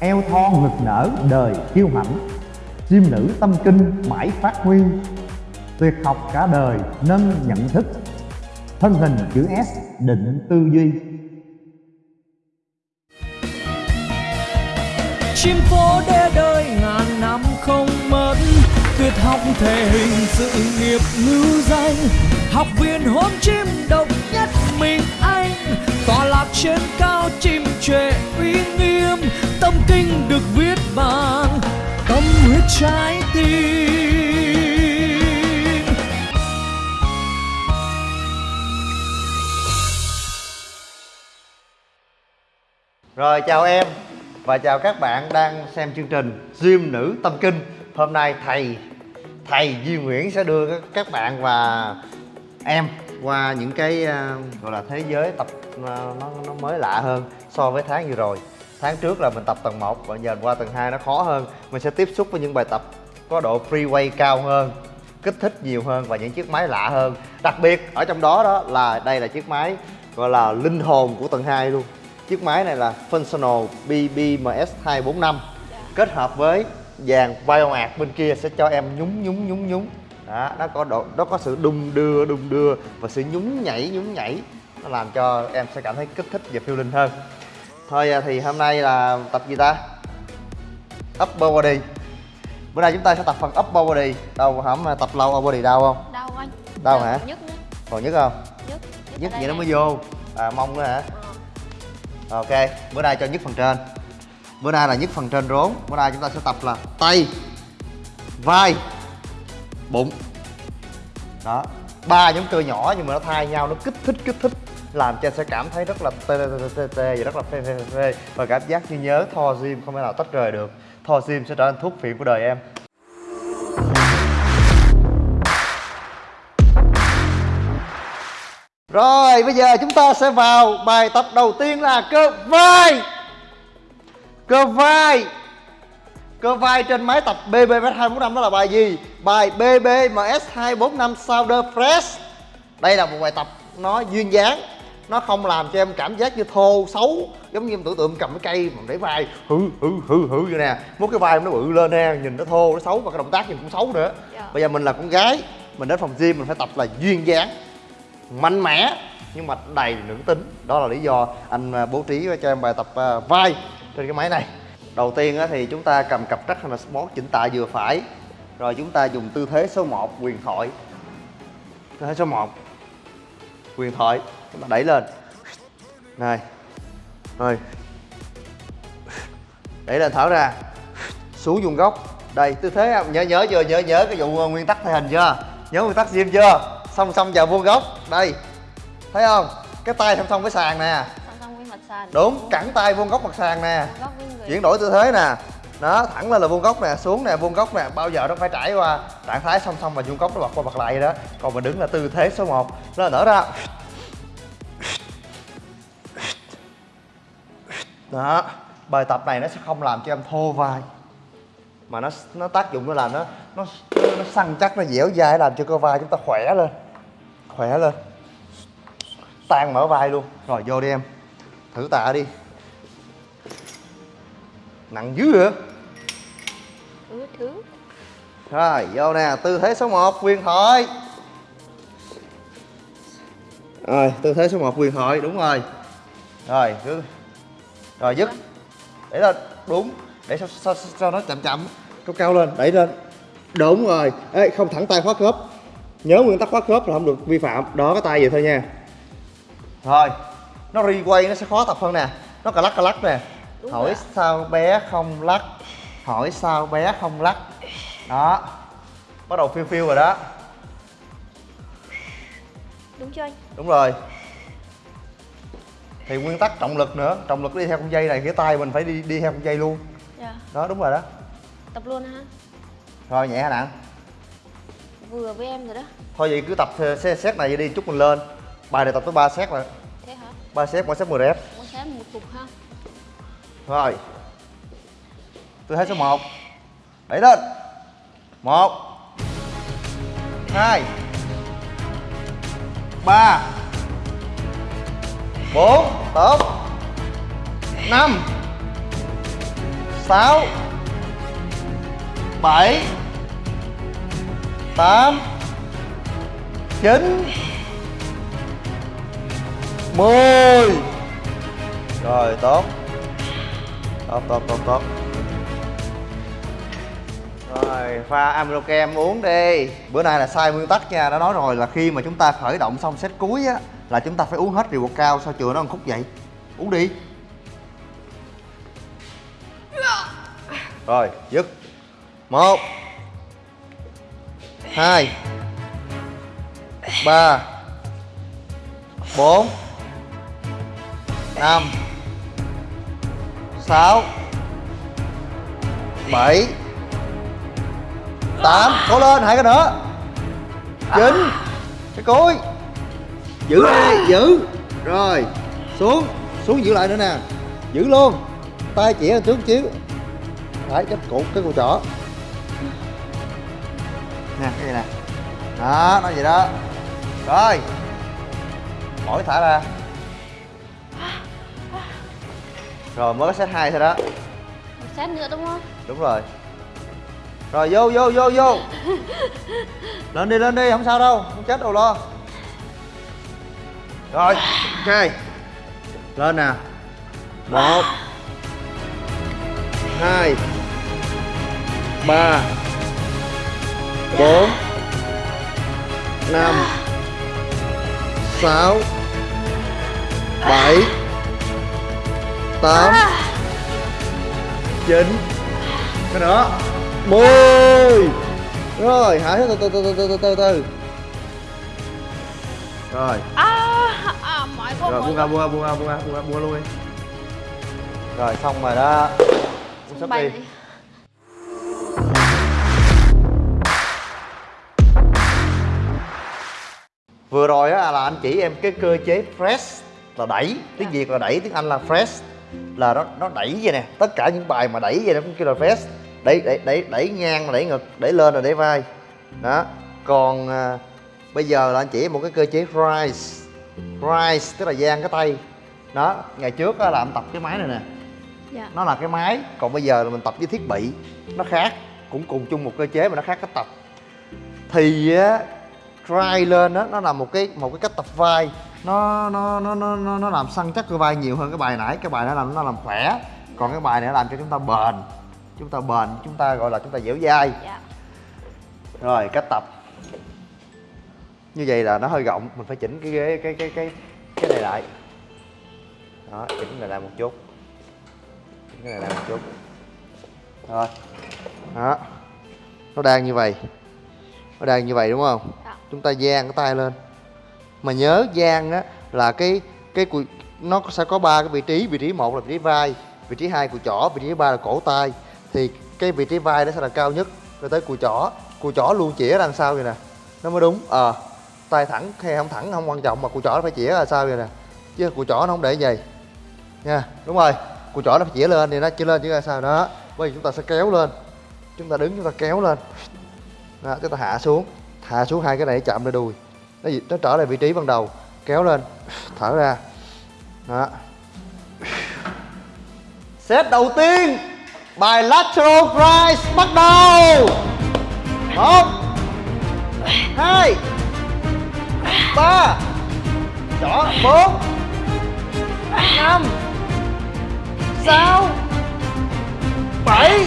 eo thon ngực nở đời kiêu hãnh chim nữ tâm kinh mãi phát huy. Tuyệt học cả đời nâng nhận thức. Thân hình chữ S định tư duy. Chim phố đê đời ngàn năm không mất. Tuyệt học thể hình sự nghiệp ngữ danh. Học viên hôn chim độc nhất mình tọa lạc trên cao chim trệ uy nghiêm, tâm kinh được viết bằng tâm huyết trái tim. Rồi, chào em và chào các bạn đang xem chương trình Diêm Nữ Tâm Kinh. Hôm nay thầy thầy Duy Nguyễn sẽ đưa các bạn và em qua những cái à, gọi là thế giới tập à, nó, nó mới lạ hơn so với tháng vừa rồi. Tháng trước là mình tập tầng 1 và giờ qua tầng 2 nó khó hơn. Mình sẽ tiếp xúc với những bài tập có độ free weight cao hơn kích thích nhiều hơn và những chiếc máy lạ hơn. Đặc biệt ở trong đó đó là đây là chiếc máy gọi là linh hồn của tầng 2 luôn. Chiếc máy này là Functional BBMS 245 kết hợp với dàn Bioart bên kia sẽ cho em nhúng nhúng nhúng nhúng đó nó có độ nó có sự đung đưa đung đưa và sự nhún nhảy nhún nhảy. Nó làm cho em sẽ cảm thấy kích thích và phiêu linh hơn. Thôi à, thì hôm nay là tập gì ta? Upper body. Bữa nay chúng ta sẽ tập phần upper body. Đâu hổng tập lâu upper body đau không? Đau anh. Đau Đau, hả? nhức nữa còn nhức không? Nhức nhức ở vậy nó mới vô. À mông nữa hả? Ok bữa nay cho nhức phần trên. Bữa nay là nhức phần trên rốn. Bữa nay chúng ta sẽ tập là tay vai bụng. Đó. Ba nhóm cơ nhỏ nhưng mà nó thay nhau nó kích thích kích thích làm cho em sẽ cảm thấy rất là tê tê tê tê tê và rất là phê phê phê, và cảm giác như nhớ thò Gym không thể nào tách rời được. Thò Gym sẽ trở thành thuốc phiện của đời em. Rồi bây giờ chúng ta sẽ vào bài tập đầu tiên là cơ vai. Cơ vai. Cơ vai trên máy tập BBMS 245 đó là bài gì? Bài BBMS 245 Shoulder Press Đây là một bài tập nó duyên dáng. Nó không làm cho em cảm giác như thô, xấu Giống như em tưởng tượng cầm cái cây mà để vai hư hư hư hư vậy nè. Muốn cái vai em nó bự lên nè, nhìn nó thô, nó xấu và cái động tác nhìn cũng xấu nữa. Dạ. Bây giờ mình là con gái Mình đến phòng gym mình phải tập là duyên dáng mạnh mẽ nhưng mà đầy nữ tính. Đó là lý do anh à, bố trí cho em bài tập à, vai trên cái máy này đầu tiên thì chúng ta cầm cặp trắc hay là sport chỉnh tạ vừa phải. Rồi chúng ta dùng tư thế số 1 quyền thoại. Tư thế số 1 quyền thoại. Chúng ta đẩy lên. Này. Rồi đẩy lên, thở ra. Xuống vuông góc. Đây, tư thế nhớ nhớ chưa? Nhớ nhớ cái vụ ờ, nguyên tắc thể hình chưa? Nhớ nguyên tắc gym chưa? Song song vào vuông góc. Đây. Thấy không? Cái tay song song với sàn nè sàn. Đúng cẳng tay vuông góc mặt sàn nè. Chuyển đổi tư thế nè. Đó thẳng lên là vuông góc nè xuống nè vuông góc nè. Bao giờ nó phải trải qua trạng thái song song và vuông góc nó bật qua bật lại đó. Còn mình đứng là tư thế số 1 nó nở ra. Đó bài tập này nó sẽ không làm cho em thô vai. Mà nó nó tác dụng nó là nó nó nó săn chắc nó dẻo dai làm cho cơ vai chúng ta khỏe lên. Khỏe lên. Tan mở vai luôn. Rồi vô đi em thử tạ đi. Nặng dữ hả? Ừ, thứ rồi vô nè tư thế số 1 quyền thoại. Rồi tư thế số 1 quyền thoại đúng rồi. Rồi cứ rồi dứt. Để lên đúng. Để sao, sao, sao, nó chậm chậm. Cao cao lên đẩy lên. Đúng rồi. Ê, không thẳng tay khóa khớp. Nhớ nguyên tắc khóa khớp là không được vi phạm. Đó cái tay vậy thôi nha. Rồi nó requay nó sẽ khó tập hơn nè. Nó cà lắc cà lắc nè. Đúng hỏi rồi. sao bé không lắc? Hỏi sao bé không lắc? Đó. Bắt đầu phiêu phiêu rồi đó. Đúng chưa anh? Đúng rồi. Thì nguyên tắc trọng lực nữa. Trọng lực đi theo con dây này cái tay mình phải đi đi theo con dây luôn. Dạ. Đó đúng rồi đó. Tập luôn ha rồi nhẹ hay nặng? Vừa với em rồi đó. Thôi vậy cứ tập xe set này đi chút mình lên. Bài này tập tới 3 set rồi 3 set mỗi set 10 rep. Muốn xem một cục ha. Rồi. Tư thế số 1 đẩy lên. Một. Hai. Ba. Bốn. Tốt. Năm. Sáu. Bảy. Tám. Chín mười. Rồi, tốt. Tốt tốt tốt tốt. Rồi, pha Amrokem uống đi. Bữa nay là sai nguyên tắc nha. Đã nói rồi là khi mà chúng ta khởi động xong set cuối á, là chúng ta phải uống hết rượu bột cao, sao chừa nó còn khúc vậy? Uống đi. Rồi, dứt. Một. Hai. Ba. Bốn năm. Sáu. Bảy. Tám. Cố lên hai cái nữa. Chín. Cái cuối. Giữ đây giữ. Rồi xuống. Xuống giữ lại nữa nè. Giữ luôn. Tay chỉ lên trước chiếu phải cái cổ cái cổ trỏ. Nè cái gì nè? Đó nói gì đó. Rồi. Mỗi thả ra rồi mới có set hai thôi đó. Một set nữa đúng không? đúng rồi. Rồi vô vô vô vô. Lên đi lên đi không sao đâu không chết đâu lo. Rồi ok. Lên nè. Một hai ba bốn năm sáu bảy tám. Chín. Cái nữa mười. Rồi hãy từ từ từ từ từ từ từ. Rồi. À, à rồi buông ra buông ra buông ra buông ra buông ra buông ra luôn đi. Rồi xong rồi đó. Uống sắp đi. này. vừa rồi á là anh chỉ em cái cơ chế press là đẩy. Tiếng Dạ. việt là đẩy tiếng anh là press là nó nó đẩy vậy nè. Tất cả những bài mà đẩy vậy nó cũng kêu là press đẩy đẩy đẩy đẩy ngang đẩy ngực đẩy lên là đẩy vai. Đó. Còn à, bây giờ là anh chỉ một cái cơ chế rise rise tức là giang cái tay. Đó ngày trước á là anh tập cái máy này nè. Dạ. nó là cái máy còn bây giờ là mình tập với thiết bị. Nó khác cũng cùng chung một cơ chế mà nó khác cách tập. Thì á try lên đó nó là một cái một cái cách tập vai nó nó nó nó nó, nó làm săn chắc cơ vai nhiều hơn cái bài nãy. Cái bài nó làm nó làm khỏe. Còn cái bài này nó làm cho chúng ta bền. Chúng ta bền chúng ta gọi là chúng ta dẻo dai. Dạ. rồi cách tập. Như vậy là nó hơi rộng. Mình phải chỉnh cái ghế cái cái cái cái này lại. Đó chỉnh cái này lại một chút. Chỉnh cái này lại một chút. Rồi. Đó. Nó đang như vậy. Nó đang như vậy đúng không? Dạ. chúng ta dang cái tay lên mà nhớ gian á là cái cái cùi nó sẽ có ba cái vị trí vị trí một là vị trí vai vị trí hai cùi chỏ vị trí ba là cổ tay. Thì cái vị trí vai nó sẽ là cao nhất rồi tới cùi chỏ. Cùi chỏ luôn chĩa đằng sau vậy nè? Nó mới đúng. Ờ tay thẳng hay không thẳng không quan trọng mà cùi chỏ nó phải chĩa ra sao vậy nè? Chứ cùi chỏ nó không để vậy. Nha đúng rồi. Cùi chỏ nó phải chĩa lên thì nó chỉ lên chứ ra sao đó. Bây giờ chúng ta sẽ kéo lên. Chúng ta đứng chúng ta kéo lên. Đó, chúng ta hạ xuống. Hạ xuống hai cái này chạm lên đùi nó gì- nó trở lại vị trí ban đầu. Kéo lên. Thở ra. Đó. Set đầu tiên. Bài lateral rise bắt đầu. Một. Hai. Ba. Chỏ bốn. Năm. Sáu. Bảy.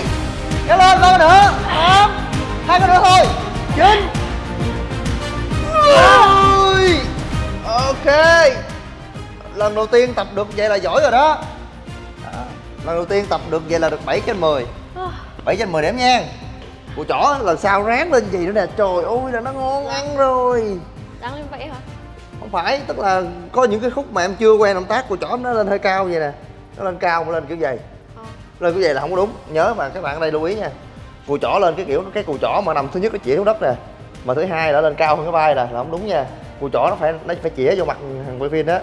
Kéo lên lâu nữa. Tám. Hai cái nữa thôi. Chín. Ôi, ok. Lần đầu tiên tập được vậy là giỏi rồi đó. À, lần đầu tiên tập được vậy là được 7 trên 10 À, 7 trên 10 điểm nha. Củ chỏ lần sau ráng lên gì nữa nè. Trời ơi là nó ngon ăn rồi. Đáng lên vậy hả? Không phải tức là có những cái khúc mà em chưa quen động tác của chỏ nó lên hơi cao vậy nè. Nó lên cao mà lên kiểu vậy. Ờ. Lên kiểu vậy là không có đúng. Nhớ mà các bạn ở đây lưu ý nha. Cù chỏ lên cái kiểu cái cù chỏ mà nằm thứ nhất nó chỉ xuống đất nè Mà thứ hai là lên cao hơn cái vai nè là không đúng nha. Cù chỏ nó phải nó phải chĩa vô mặt thằng quay phim đó.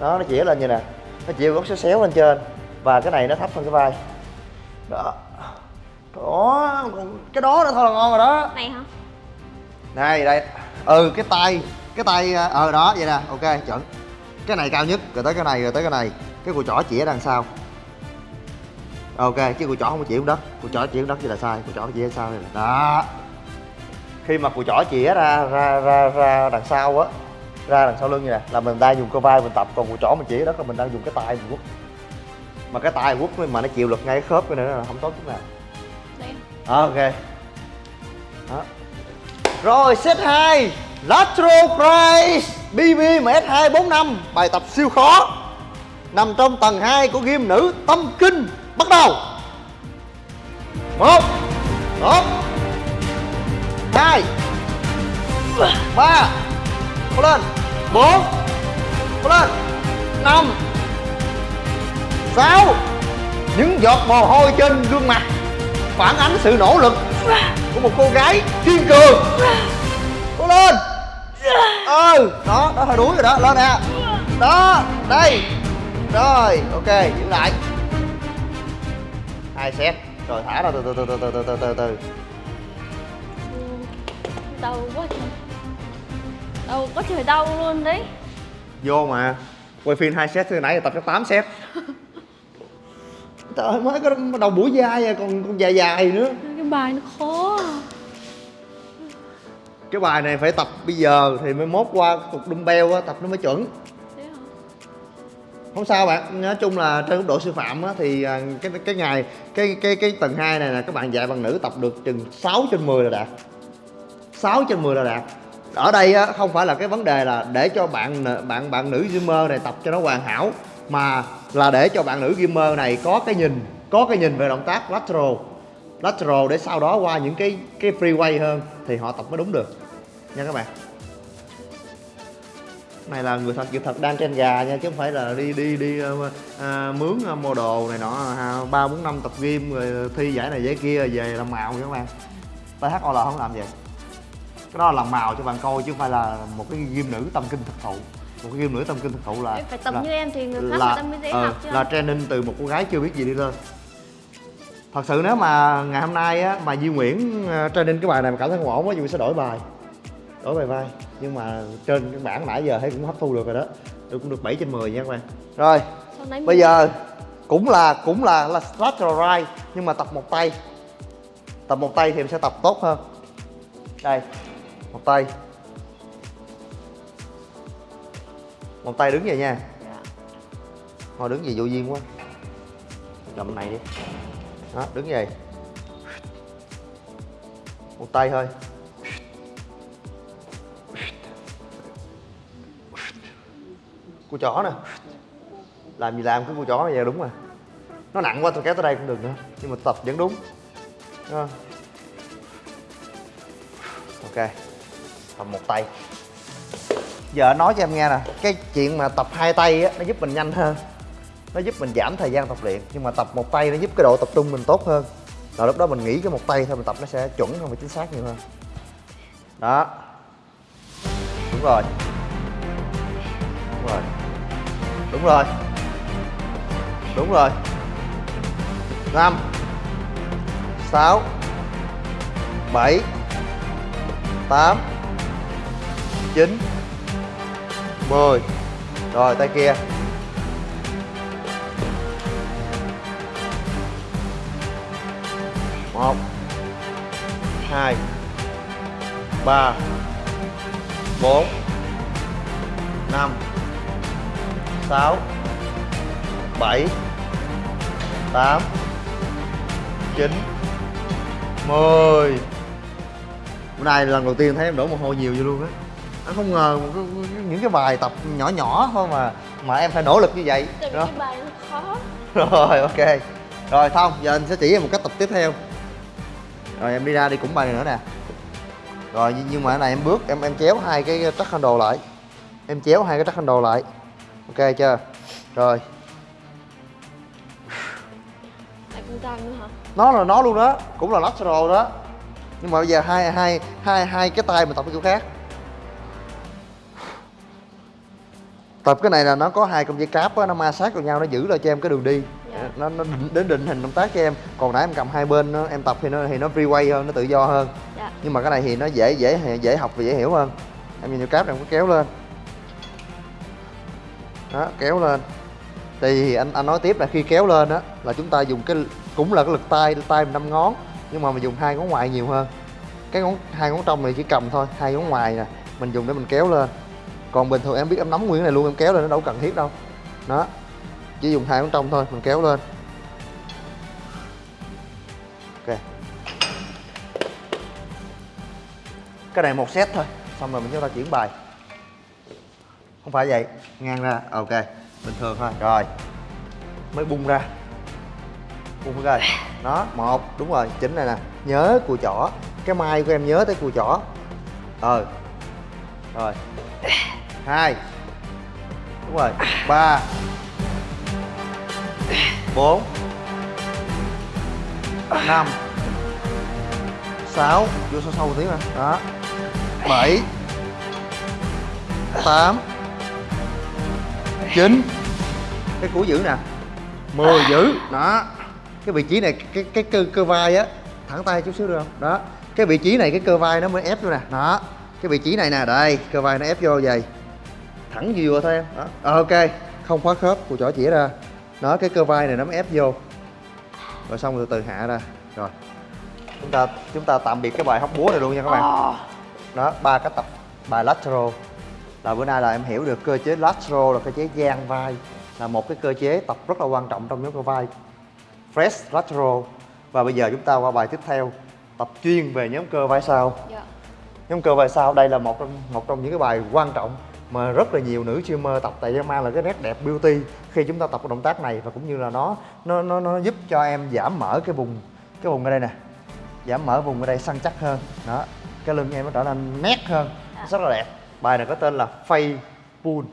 Đó nó chĩa lên như nè. Nó chĩa góc xéo xéo lên trên. Và cái này nó thấp hơn cái vai. Đó. Đó cái đó nữa thôi là ngon rồi đó. Này hả? này đây. Ừ cái tay cái tay ờ đó vậy nè. Ok chuẩn. Cái này cao nhất rồi tới cái này rồi tới cái này. Cái cùi chỏ chỉ ở đằng sau. Ok chứ cùi chỏ không có xuống đất. Cùi chỏ xuống đất thì là sai cùi chỏ chỉ sao này đó khi mà cùi chỏ chĩa ra ra ra ra đằng sau á ra đằng sau lưng như nè là mình đang dùng cơ vai mình tập còn cùi chỏ mình chỉ đất là mình đang dùng cái tay mình quất. Mà cái tay quất mà nó chịu lực ngay cái khớp cái này là không tốt chút nào. Đây. ok. Đó. rồi set 2 lateral price bb ms245 bài tập siêu khó. Nằm trong tầng 2 của game nữ tâm kinh. Bắt đầu. Một. Một hai. Ba. Cố lên bốn. Cố lên năm. Sáu. Những giọt mồ hôi trên gương mặt phản ánh sự nỗ lực của một cô gái kiên cường. Cố lên. Ừ đó đó hơi đuối rồi đó. Lên nè. Đó, đây. Rồi, ok, giữ lại. Hai set. Rồi, thả ra từ từ từ từ từ từ từ từ từ. Đau quá trời Đau có trời đau luôn đấy. Vô mà. Quay phim hai set từ nãy tập cho 8 set. Trời ơi, mới có đầu buổi dai à còn còn dài dài nữa. Cái bài nó khó à. cái bài này phải tập bây giờ thì mới mốt qua cục dumbbell á tập nó mới chuẩn. Không sao bạn. Nói chung là trên góc độ sư phạm á, thì à, cái cái ngày cái cái cái tầng 2 này là các bạn dạy bằng nữ tập được chừng 6 trên 10 là đạt 6 trên 10 là đạt ở đây á, không phải là cái vấn đề là để cho bạn bạn bạn nữ gamer này tập cho nó hoàn hảo mà là để cho bạn nữ gamer này có cái nhìn có cái nhìn về động tác lateral. Lateral để sau đó qua những cái cái free hơn thì họ tập mới đúng được. Nha các bạn. Này là người thật sự thật đang trên gà nha chứ không phải là đi đi đi à, mướn ờ, mua đồ này nọ ba bốn năm tập gym rồi thi giải này giải kia về làm màu nha các bạn. THOL không làm vậy cái đó là làm màu cho bạn coi chứ không phải là một cái gym nữ tâm kinh thực thụ. Một cái gym nữ tâm kinh thực thụ là Phải tập là, như em thì người khác là, người ta mới dễ ờ, học chứ. là training từ một cô gái chưa biết gì đi lên. Thật sự nếu mà ngày hôm nay á mà Duy Nguyễn ờ, training cái bài này mà cảm thấy không ổn á Duy sẽ đổi bài. Đổi bài vai. Nhưng mà trên cái bảng nãy giờ thấy cũng hấp thu được rồi đó. Tôi cũng được 7 trên 10 nha các bạn. Rồi bây giờ cũng là cũng là là lateral right nhưng mà tập một tay. Tập một tay thì em sẽ tập tốt hơn. Đây một tay. Một tay đứng vậy nha. Dạ. thôi đứng gì vô duyên quá. Cầm này đi. Đó đứng vậy. Một tay thôi. Cô chó nè. Làm gì làm cái cô chó này giờ đúng rồi. Nó nặng quá tôi kéo tới đây cũng được nữa. Nhưng mà tập vẫn đúng. Ok tập một tay. Giờ nói cho em nghe nè, cái chuyện mà tập hai tay á, nó giúp mình nhanh hơn. Nó giúp mình giảm thời gian tập luyện, nhưng mà tập một tay nó giúp cái độ tập trung mình tốt hơn. Rồi lúc đó mình nghĩ cái một tay thôi, mình tập nó sẽ chuẩn hơn và chính xác nhiều hơn. Đó. Đúng rồi. Đúng rồi. Đúng rồi. Đúng rồi. Năm, sáu, bảy, tám chín. Mười. Rồi, tay kia. Một. Hai. Ba. Bốn. Năm. Sáu. Bảy. Tám. Chín. Mười. Bữa nay lần đầu tiên thấy em đổ mồ hôi nhiều vô luôn á anh không ngờ những cái bài tập nhỏ nhỏ thôi mà mà em phải nỗ lực như vậy. Tại đó cái bài nó khó. Rồi ok. Rồi xong giờ anh sẽ chỉ em một cách tập tiếp theo. Rồi em đi ra đi cũng bài này nữa nè. Rồi nhưng- mà cái này em bước em em chéo hai cái track handle lại. Em chéo hai cái track handle lại. Ok chưa? Rồi. Nó là nó luôn đó cũng là lateral đó. Nhưng mà bây giờ hai hai hai hai cái tay mình tập cái kiểu khác tập cái này là nó có hai con dây cáp á nó ma sát vào nhau nó giữ lại cho em cái đường đi. Dạ. nó nó đến định hình động tác cho em. Còn nãy em cầm hai bên nó, em tập thì nó thì nó free way hơn nó tự do hơn. Dạ. Nhưng mà cái này thì nó dễ dễ dễ học và dễ hiểu hơn. Em nhìn vô cáp em có kéo lên. Đó kéo lên. Thì anh anh nói tiếp là khi kéo lên á là chúng ta dùng cái cũng là cái lực tay tay mình năm ngón nhưng mà mình dùng hai ngón ngoài nhiều hơn. Cái ngón hai ngón trong này chỉ cầm thôi hai ngón ngoài nè mình dùng để mình kéo lên còn bình thường em biết em nắm nguyên cái này luôn, em kéo lên nó đâu cần thiết đâu. Đó. Chỉ dùng hai con trong thôi, mình kéo lên. Ok. Cái này một set thôi, xong rồi mình chúng ta chuyển bài. Không phải vậy, ngang ra, ok. Bình thường thôi, rồi. Mới bung ra. Bung ra đó, một, đúng rồi, chính này nè. Nhớ cùi chỏ. Cái mai của em nhớ tới cùi chỏ. Ờ rồi hai. Đúng rồi. Ba. Bốn. Năm. Sáu. Vô sâu sâu một tí mà. Đó. Bảy. Tám. Chín. Cái cú giữ nè. 10 giữ. Đó. Cái vị trí này, cái cái cơ cơ vai á, thẳng tay chút xíu được không? Đó. Cái vị trí này, cái cơ vai nó mới ép vô nè. Đó. Cái vị trí này nè, đây, cơ vai nó ép vô vậy thẳng vừa thôi em. Đó. Ờ, ok. Không khóa khớp cùi chỏ chỉ ra. Đó cái cơ vai này nó mới ép vô. Rồi xong từ từ hạ ra. Rồi. Chúng ta chúng ta tạm biệt cái bài hóc búa này luôn nha các bạn. Đó ba cái tập bài lateral. Là bữa nay là em hiểu được cơ chế lateral là cơ chế giang vai. Là một cái cơ chế tập rất là quan trọng trong nhóm cơ vai. Fresh lateral. Và bây giờ chúng ta qua bài tiếp theo. Tập chuyên về nhóm cơ vai sau. Dạ. Nhóm cơ vai sau đây là một trong một trong những cái bài quan trọng mà rất là nhiều nữ streamer tập tại nó mang là cái nét đẹp beauty khi chúng ta tập cái động tác này và cũng như là nó nó nó nó giúp cho em giảm mở cái vùng cái vùng ở đây nè. Giảm mở vùng ở đây săn chắc hơn. Đó cái lưng em nó trở nên nét hơn. Rất là đẹp. Bài này có tên là Face Pull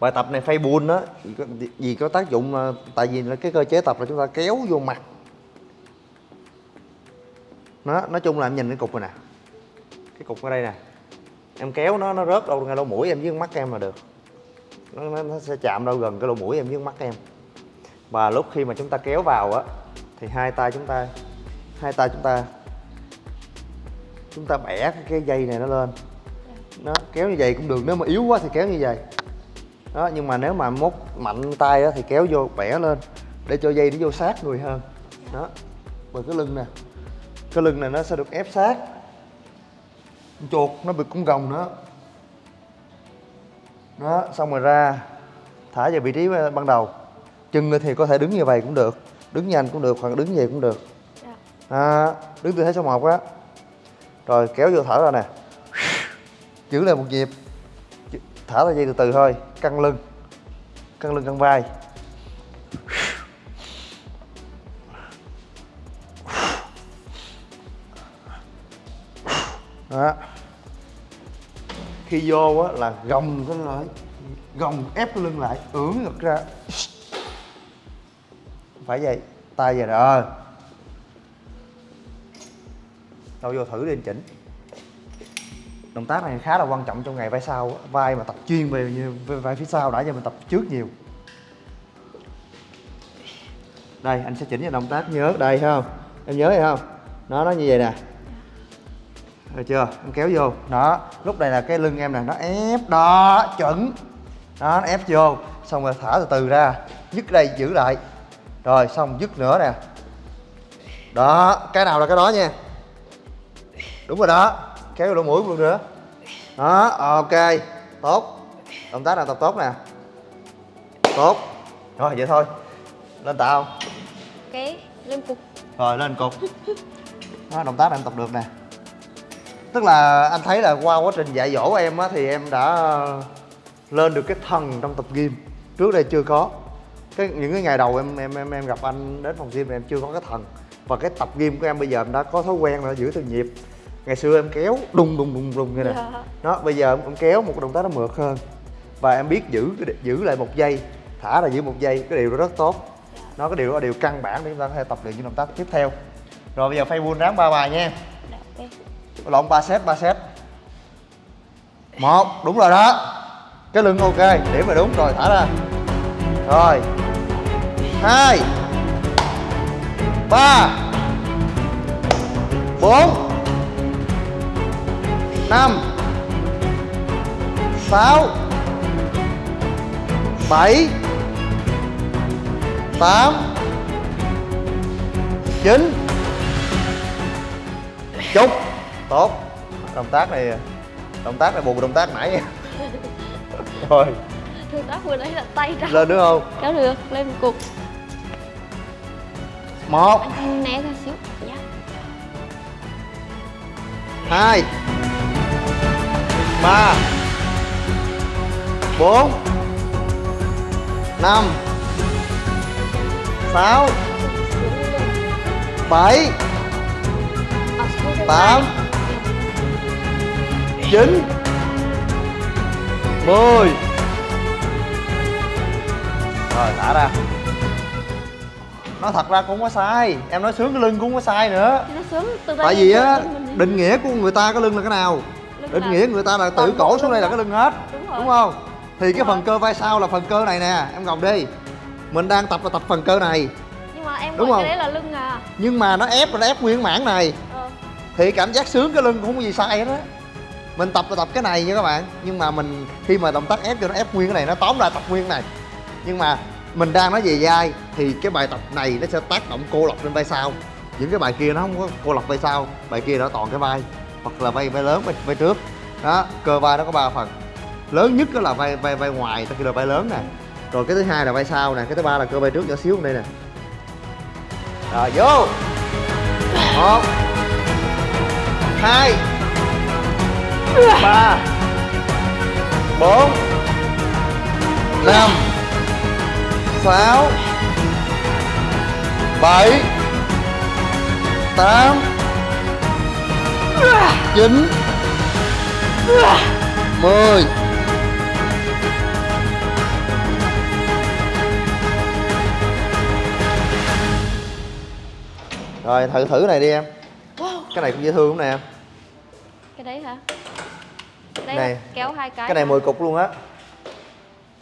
bài tập này Face Pull đó vì có, vì có tác dụng là tại vì là cái cơ chế tập là chúng ta kéo vô mặt nó nói chung là em nhìn cái cục này nè. Cái cục ở đây nè. Em kéo nó nó rớt đâu ngay lỗ mũi em với mắt em là được. Nó, nó, nó sẽ chạm đâu gần cái lỗ mũi em với mắt em. Và lúc khi mà chúng ta kéo vào á thì hai tay chúng ta hai tay chúng ta chúng ta bẻ cái, cái dây này nó lên. Nó kéo như vậy cũng được nếu mà yếu quá thì kéo như vậy. Đó nhưng mà nếu mà mốt mạnh tay á thì kéo vô bẻ lên để cho dây nó vô sát người hơn. Đó và cái lưng nè cái lưng này nó sẽ được ép sát. Chuột nó bị cũng gồng nữa. Đó xong rồi ra thả về vị trí ban đầu. Chân thì có thể đứng như vậy cũng được đứng nhanh cũng được hoặc đứng vậy cũng được. À, đứng tư thế số một á. Rồi kéo vô thở ra nè. Giữ lại một nhịp. Thở ra dây từ từ thôi. Căng lưng. Căng lưng căng vai khi vô á là gồng cái lại, gồng ép cái lưng lại, ưỡn ngực ra. Phải vậy, tay về rồi ờ. đâu vô thử đi anh chỉnh. Động tác này khá là quan trọng trong ngày vai sau vai mà tập chuyên về như, vai phía sau đã giờ mình tập trước nhiều. Đây, anh sẽ chỉnh cho động tác, nhớ, đây không? Em nhớ hay không? Nó nó như vậy nè được chưa? Em kéo vô. Đó lúc này là cái lưng em nè nó ép đó chuẩn. Đó nó ép vô xong rồi thả từ từ ra. Dứt đây giữ lại. Rồi xong dứt nữa nè. Đó cái nào là cái đó nha? Đúng rồi đó kéo vô lỗ mũi luôn nữa. Đó ok. Tốt. Động tác nào tập tốt nè. Tốt. Rồi vậy thôi. Lên tạ không? Cái lên cục. Rồi lên cục. Đó, động tác này em tập được nè tức là anh thấy là qua quá trình dạy dỗ em á thì em đã lên được cái thần trong tập gym. Trước đây chưa có. Cái những cái ngày đầu em em em em gặp anh đến phòng gym thì em chưa có cái thần. Và cái tập gym của em bây giờ em đã có thói quen là giữ từng nhịp. Ngày xưa em kéo đùng đùng đùng đùng như Dạ. đó bây giờ em kéo một cái động tác nó mượt hơn. Và em biết giữ giữ lại một giây thả ra giữ một giây cái điều đó rất tốt. Nó cái điều đó là điều căn bản để chúng ta có thể tập luyện những động tác tiếp theo. Rồi bây giờ phay bull ráng ba bài nha. Dạ, lộn, ba set ba set một, đúng rồi đó. Cái lưng ok, điểm là đúng, rồi, thả ra. Rồi. Hai. Ba. Bốn. Năm. Sáu. Bảy. Tám. Chín. Chục tốt. Động tác này động tác này bù động tác nãy. Nha rồi Thương tác vừa nãy là tay ra. Lên nữa không? Kéo được, lên một cục. Một. Anh né ra xíu. Dạ. Hai. Ba. Bốn. Năm. Sáu. Bảy. Trên tám. Chín mười. Rồi thả ra. Nói thật ra cũng không có sai. Em nói sướng cái lưng cũng không có sai nữa. Nó sướng từ tại vì á định nghĩa của người ta cái lưng là cái nào? Lưng định nghĩa người ta là từ toàn cổ xuống đây là cái lưng hết. Đúng rồi. đúng không? Thì cái Đúng phần rồi. cơ vai sau là phần cơ này nè. Em gồng đi. Mình đang tập là tập phần cơ này. Nhưng mà em Đúng không? cái đấy là lưng à? Nhưng mà nó ép là nó ép nguyên mảng này. Ờ. Thì cảm giác sướng cái lưng cũng không có gì sai hết á mình tập là tập cái này nha các bạn. Nhưng mà mình khi mà động tác ép cho nó ép nguyên cái này nó tóm lại tập nguyên cái này. Nhưng mà mình đang nói về vai thì cái bài tập này nó sẽ tác động cô lập lên vai sau. Những cái bài kia nó không có cô lập vai sau bài kia nó toàn cái vai hoặc là vai vai lớn vai, vai trước. Đó cơ vai nó có ba phần. Lớn nhất đó là vai vai vai ngoài ta kêu là vai lớn nè. Rồi cái thứ hai là vai sau nè cái thứ ba là cơ vai trước nhỏ xíu đây nè. Rồi vô. Một hai ba. Bốn. Năm. Sáu. Bảy. Tám. Chín. Mười. Rồi thử thử này đi em. Wow. Cái này cũng dễ thương lắm nè. Em Cái đấy hả đấy Này. kéo hai cái cái này hả? 10 cục luôn á.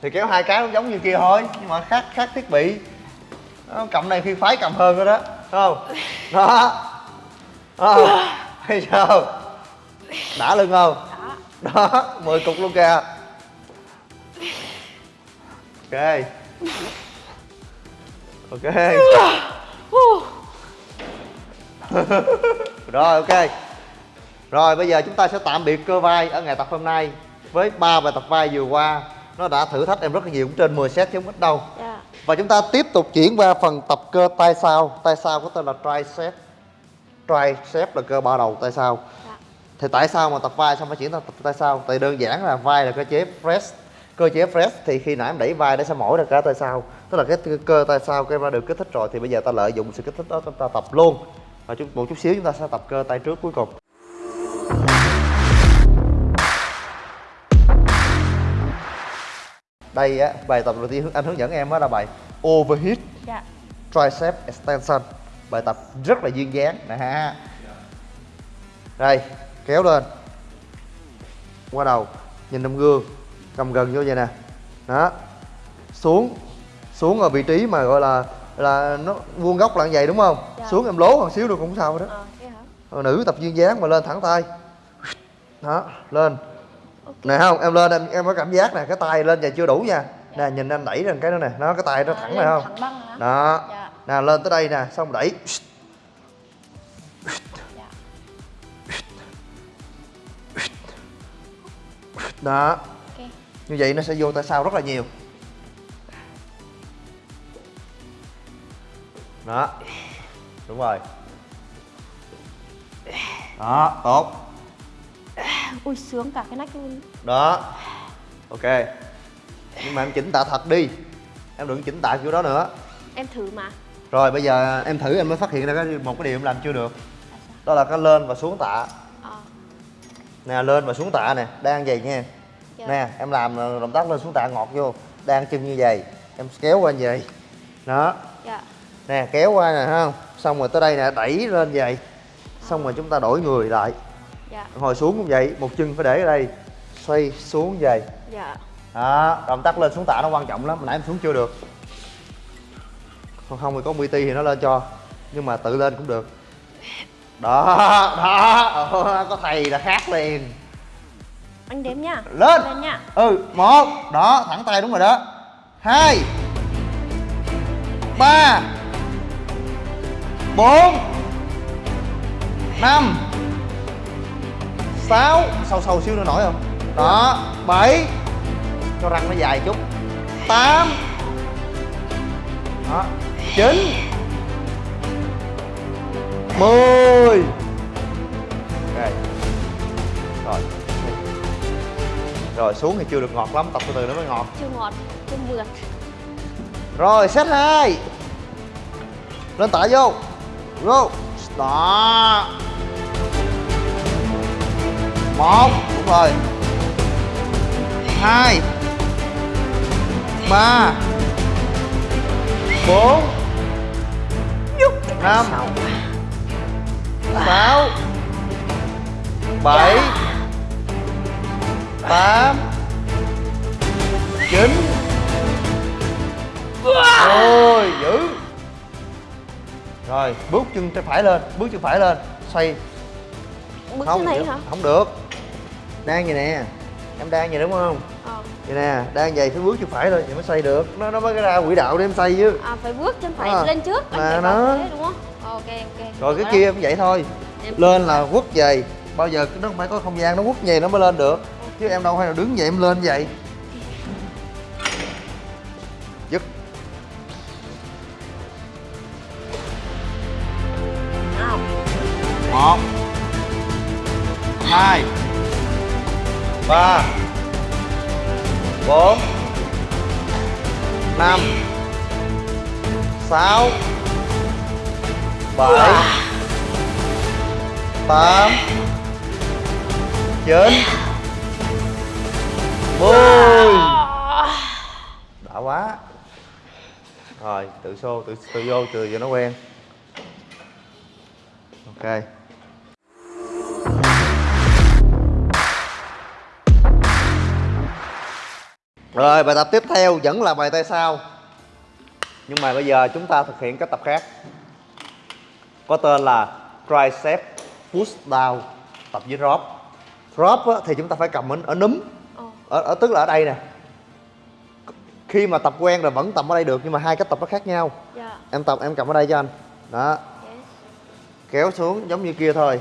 Thì kéo hai cái cũng giống như kia thôi nhưng mà khác khác thiết bị. Đó, cầm này phi phái cầm hơn rồi đó không? Đó. Đó. Thấy sao? Đã lưng không? Đó đó 10 cục luôn kìa. Ok. Ok. Rồi ok rồi bây giờ chúng ta sẽ tạm biệt cơ vai ở ngày tập hôm nay với ba bài tập vai vừa qua. Nó đã thử thách em rất là nhiều cũng trên 10 set chứ không ít đâu. Dạ. Và chúng ta tiếp tục chuyển qua phần tập cơ tay sau. Tay sau có tên là tricep. Tricep là cơ ba đầu tay sau. Dạ. Thì tại sao mà tập vai xong phải chuyển sang tập tay sau? Tại đơn giản là vai là cơ chế press. Cơ chế press thì khi nãy em đẩy vai nó sẽ mỏi ra cả tay sau. Tức là cái cơ- cơ tay sau cái em đã được kích thích rồi thì bây giờ ta lợi dụng sự kích thích đó chúng ta tập luôn. Và chút một chút xíu chúng ta sẽ tập cơ tay trước cuối cùng đây á bài tập đầu tiên anh hướng dẫn em đó là bài overheat Dạ. tricep extension. Bài tập rất là duyên dáng nè ha. Đây kéo lên. Qua đầu nhìn trong gương cầm gần vô vậy nè. Đó. Xuống xuống ở vị trí mà gọi là là nó vuông góc là như vậy đúng không? Dạ. xuống em lố một xíu được cũng không sao đó hả Ờ, nữ tập duyên dáng mà lên thẳng tay. Đó lên nè không em lên em em có cảm giác nè cái tay lên vậy chưa đủ nha. Nè nhìn anh đẩy lên cái đó nè nó cái tay nó À, thẳng này không? đó. Dạ. Nè lên tới đây nè xong đẩy. Dạ. Đó. Như vậy nó sẽ vô tay sau rất là nhiều. Đó. Đúng rồi. Đó tốt Ui sướng cả cái nách luôn. Đó. Ok. Nhưng mà em chỉnh tạ thật đi. Em đừng chỉnh tạ kiểu đó nữa. Em thử mà. Rồi bây giờ em thử em mới phát hiện ra cái một cái điều em làm chưa được. Đó là cái lên và xuống tạ. Ờ. Nè lên và xuống tạ nè. Đang vậy nha Dạ. nè em làm ờ, động tác lên xuống tạ ngọt vô. Đang chân như vậy. Em kéo qua như vậy. Đó. Dạ. Nè kéo qua nè không? Xong rồi tới đây nè đẩy lên vậy. Xong rồi chúng ta đổi người lại Dạ. Hồi xuống cũng vậy một chân phải để ở đây xoay xuống vậy. Dạ. Đó động tác lên xuống tạ nó quan trọng lắm nãy em xuống chưa được. Còn không thì có PT thì nó lên cho nhưng mà tự lên cũng được. Đó đó có thầy là khác liền. Anh đếm nhá Lên. Lên nhá ừ một đó thẳng tay đúng rồi đó. Hai ba bốn năm sáu. Sâu sâu xíu nữa nổi không? Đó bảy. Cho răng nó dài chút. Tám. Đó chín. Mười. Ok. Rồi. Rồi xuống thì chưa được ngọt lắm. Tập từ từ nó mới ngọt. Chưa ngọt chưa mượt. Rồi set hai. Lên tải vô. Vô. Đó một đúng rồi. Hai ba bốn năm sáu bảy tám chín. Ôi dữ. Rồi bước chân phải lên Bước chân phải lên Xoay. Bước Không thế này hả? Không được Đang vậy nè. Em đang vậy đúng không? Ờ. Vậy nè Đang vậy phải bước chân phải lên Vậy mới xoay được. Nó nó mới ra quỹ đạo để em xoay chứ. À phải bước chân phải À, lên trước phải nó. thế đúng không? Ờ, ok ok Rồi cái đó. kia cũng vậy thôi. Em- Lên là quất về. Bao giờ nó không phải có không gian nó quất về nó mới lên được. Chứ em đâu phải là đứng vậy em lên vậy. Dứt một. Hai ba. Bốn. Năm. Sáu. Bảy. Tám. Chín. Mười. Đã quá. Rồi, tự xô, tự tự vô tự cho nó quen. Ok. Rồi bài tập tiếp theo vẫn là bài tay sau. Nhưng mà bây giờ chúng ta thực hiện cách tập khác. Có tên là Tricep Push Down Tập với drop. Drop á, thì chúng ta phải cầm ở, ở núm. Ờ. ở, ở, Tức là ở đây nè. Khi mà tập quen rồi vẫn tập ở đây được Nhưng mà hai cách tập nó khác nhau. Dạ. Em tập em cầm ở đây cho anh. Đó. Yes. Kéo xuống giống như kia thôi.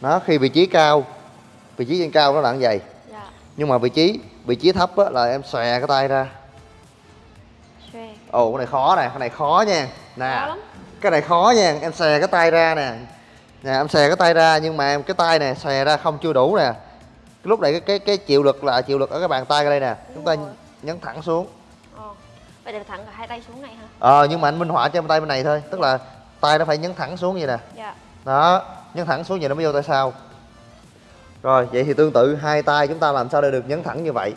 Đó khi vị trí cao Vị trí trên cao nó là như vậy. Dạ. Nhưng mà vị trí vị trí thấp á, là em xòe cái tay ra. Xòe. Ồ cái này khó nè, cái này khó nha. Nè Khó lắm. Cái này khó nha, em xòe cái tay ra nè. Nè em xòe cái tay ra nhưng mà em cái tay này xòe ra không chưa đủ nè. Cái Lúc này cái cái cái chịu lực là chịu lực ở cái bàn tay đây nè. Chúng ta rồi. nhấn thẳng xuống. Ờ. Vậy để thẳng cả hai tay xuống này hả? Ờ nhưng mà anh minh họa cho em tay bên này thôi. Tức là tay nó phải nhấn thẳng xuống vậy nè. Dạ. Đó, nhấn thẳng xuống vậy nó mới vô tay sau Rồi, vậy thì tương tự hai tay chúng ta làm sao để được nhấn thẳng như vậy?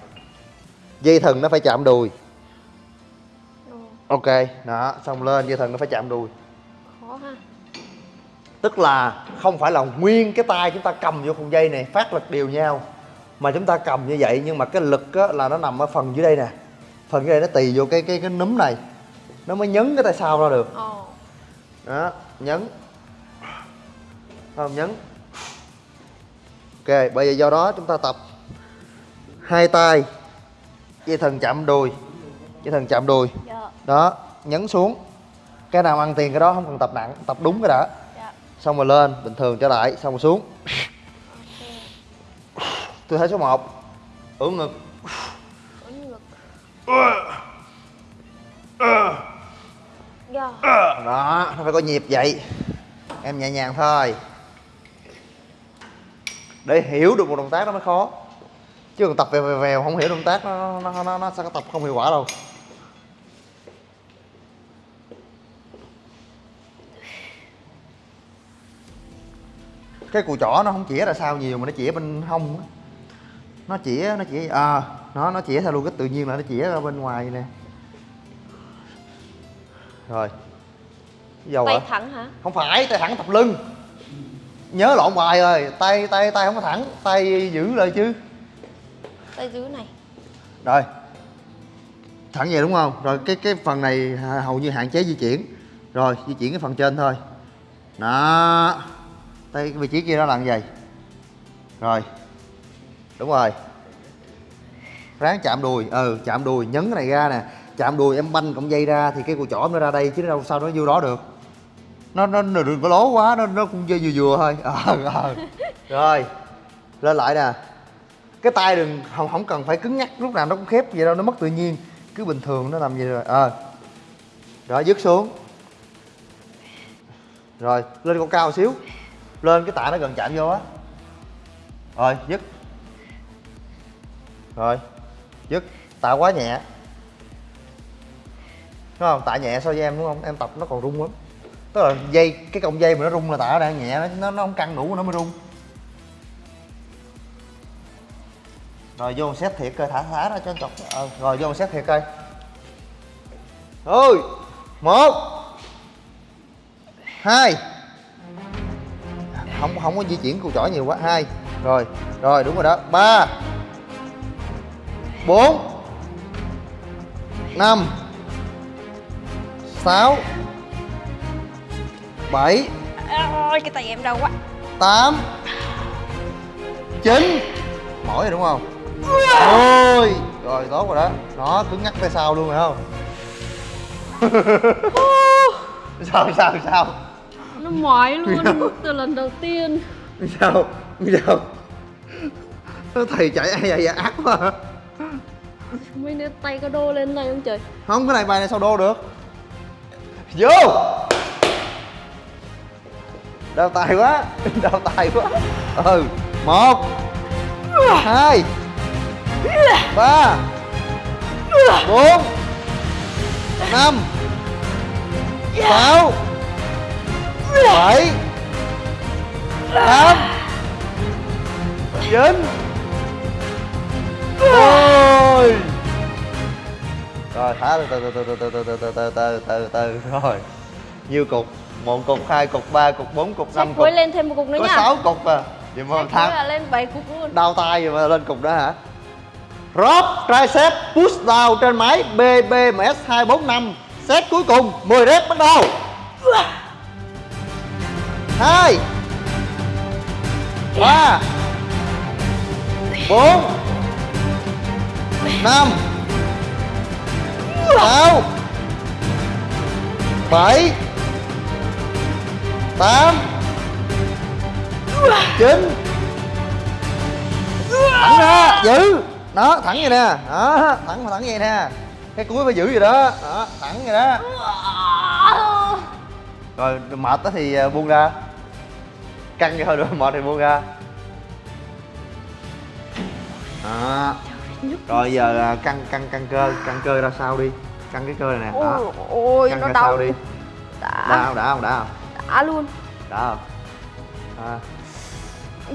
Dây thần nó phải chạm đùi. Ok, đó, xong lên dây thần nó phải chạm đùi. Khó ha. Tức là không phải là nguyên cái tay chúng ta cầm vô con dây này phát lực đều nhau Mà chúng ta cầm như vậy nhưng mà cái lực á, là nó nằm ở phần dưới đây nè. Phần dưới đây nó tì vô cái cái cái núm này. Nó mới nhấn cái tay sau ra được. Đó nhấn. Không nhấn ok bây giờ do đó chúng ta tập hai tay dây thần chạm đùi dây thần chạm đùi. Dạ. Đó nhấn xuống. Cái nào ăn tiền cái đó không cần tập nặng tập đúng cái đã. Dạ. Xong rồi lên bình thường trở lại xong rồi xuống. Ok. Tư thế số 1 ưỡn ngực. Dạ. Đó nó phải có nhịp vậy. Em nhẹ nhàng thôi để hiểu được một động tác nó mới khó. Chứ còn tập vèo vèo vèo không hiểu động tác nó nó nó, nó sẽ có tập không hiệu quả đâu. Cái cùi chỏ nó không chĩa ra sao nhiều mà nó chĩa bên hông á. nó chĩa nó chĩa à nó nó chĩa theo luôn cái tự nhiên là nó chĩa ra bên ngoài nè. Rồi. Dầu tay hả? thẳng hả? Không phải tay thẳng tập lưng nhớ lộn bài rồi. Tay tay tay không có thẳng. Tay giữ lại chứ. Tay dưới này. Rồi. Thẳng vậy đúng không? Rồi cái cái phần này hầu như hạn chế di chuyển. Rồi di chuyển cái phần trên thôi. Đó. Tay cái vị trí kia nó là như vậy. Rồi. Đúng rồi. Ráng chạm đùi. Ừ chạm đùi. Nhấn cái này ra nè. Chạm đùi em banh cọng dây ra thì cái cùi chỏ nó ra đây chứ đâu sao nó vô đó được nó nó, đừng có lố quá nó nó cũng vừa vừa vừa thôi. Ờ ờ. Rồi lên lại nè. Cái tay đừng không không cần phải cứng nhắc lúc nào nó cũng khép vậy đâu nó mất tự nhiên. Cứ bình thường nó làm gì rồi. Ờ. Rồi dứt xuống. Rồi lên con cao xíu. Lên cái tạ nó gần chạm vô á. Rồi dứt. Rồi dứt. Tạ quá nhẹ. Đúng không? Tạ nhẹ so với em đúng không? Em tập nó còn rung lắm tức là dây cái cọng dây mà nó rung là tạ đang nhẹ nó nó, không căng đủ nó mới rung. Rồi vô xét thiệt coi thả thả ra cho chọc. Ờ, rồi vô xét thiệt coi. Ơi một hai. Không không có di chuyển cùi chỏ nhiều quá hai. Rồi rồi đúng rồi đó ba bốn năm sáu bảy. Ôi cái tay em đau quá. Tám. Chín. Mỏi rồi đúng không? Ôi rồi tốt rồi đó. Nó cứng ngắc tay sau luôn phải không? Sao sao sao? Nó mỏi luôn từ lần đầu tiên. Sao? Sao? Thầy chạy ai vậy? Ác quá. Hả? mấy đứa tay có đô lên này không trời? Không cái này bài này sao đô được? Vô đau tay quá đau tay quá ừ một hai ba bốn năm sáu bảy tám chín ôi rồi thả từ từ từ từ từ từ từ từ từ từ từ từ rồi nhiêu cục một cục hai cục ba cục bốn cục sách năm cục cuối lên thêm một cục nữa có nha. sáu cục à. Vậy mà thắng là lên 7 cục luôn. đau tay vậy mà lên cục đó hả? Drop tricep push down trên máy BBMS 245 Set cuối cùng 10 rep bắt đầu. 2 3 4 5 6 7 8 9 thẳng ra giữ. Đó thẳng vậy nè. Đó thẳng thẳng vậy nè. Cái cuối phải giữ vậy đó. Đó thẳng vậy đó. Rồi mệt đó thì à, buông ra. Căng thôi rồi mệt thì buông ra. Đó. Rồi giờ à, căng căng căng cơ căng cơ ra sau đi. Căng cái cơ này nè. Đó. Căng ra đau. sau đi. Đã. Đã không đã không đã luôn. Không à,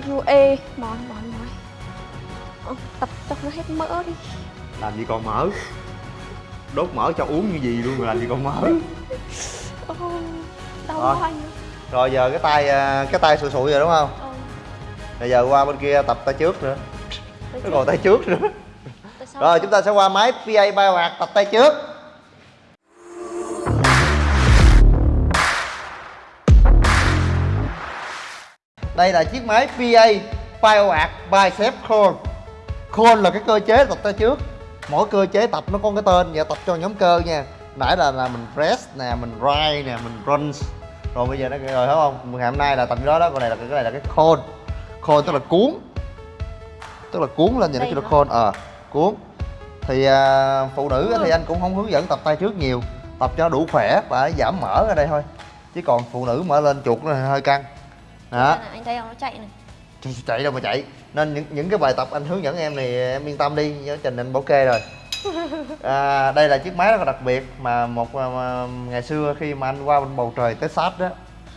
vô ê mỏi mỏi mỏi Ờ, tập cho nó hết mỡ đi. Làm gì còn mỡ? Đốt mỡ cho uống như gì luôn mà làm gì còn mỡ? Ôi, đau quá anh rồi giờ cái tay à, cái tay sụi sụi rồi đúng không? Ờ, rồi giờ qua bên kia tập tay trước nữa. Nó còn tay trước nữa. Rồi chúng ta sẽ qua máy PA Biohack tập tay trước đây là chiếc máy PA Biohack Bicep Curl Curl là cái cơ chế tập tay trước. Mỗi cơ chế tập nó có cái tên và tập cho nhóm cơ nha. Nãy là là mình press nè mình ride nè mình crunch rồi bây giờ nó rồi thấy không? Ngày hôm nay là tập cái đó đó còn này là cái này là cái curl curl tức là cuốn. Tức là cuốn lên vậy nó kêu là curl ờ cuốn. Thì à, phụ nữ á thì anh cũng không hướng dẫn tập tay trước nhiều. Tập cho đủ khỏe và giảm mỡ ở đây thôi. Chứ còn phụ nữ mở lên chuột nó hơi căng đó. Này, anh thấy không nó chạy này. Chạy- chạy đâu mà chạy. Nên những những cái bài tập anh hướng dẫn em thì em yên tâm đi nhớ trình anh bảo kê rồi. À, đây là chiếc máy rất là đặc biệt mà một mà, mà, ngày xưa khi mà anh qua bên bầu trời tới sát đó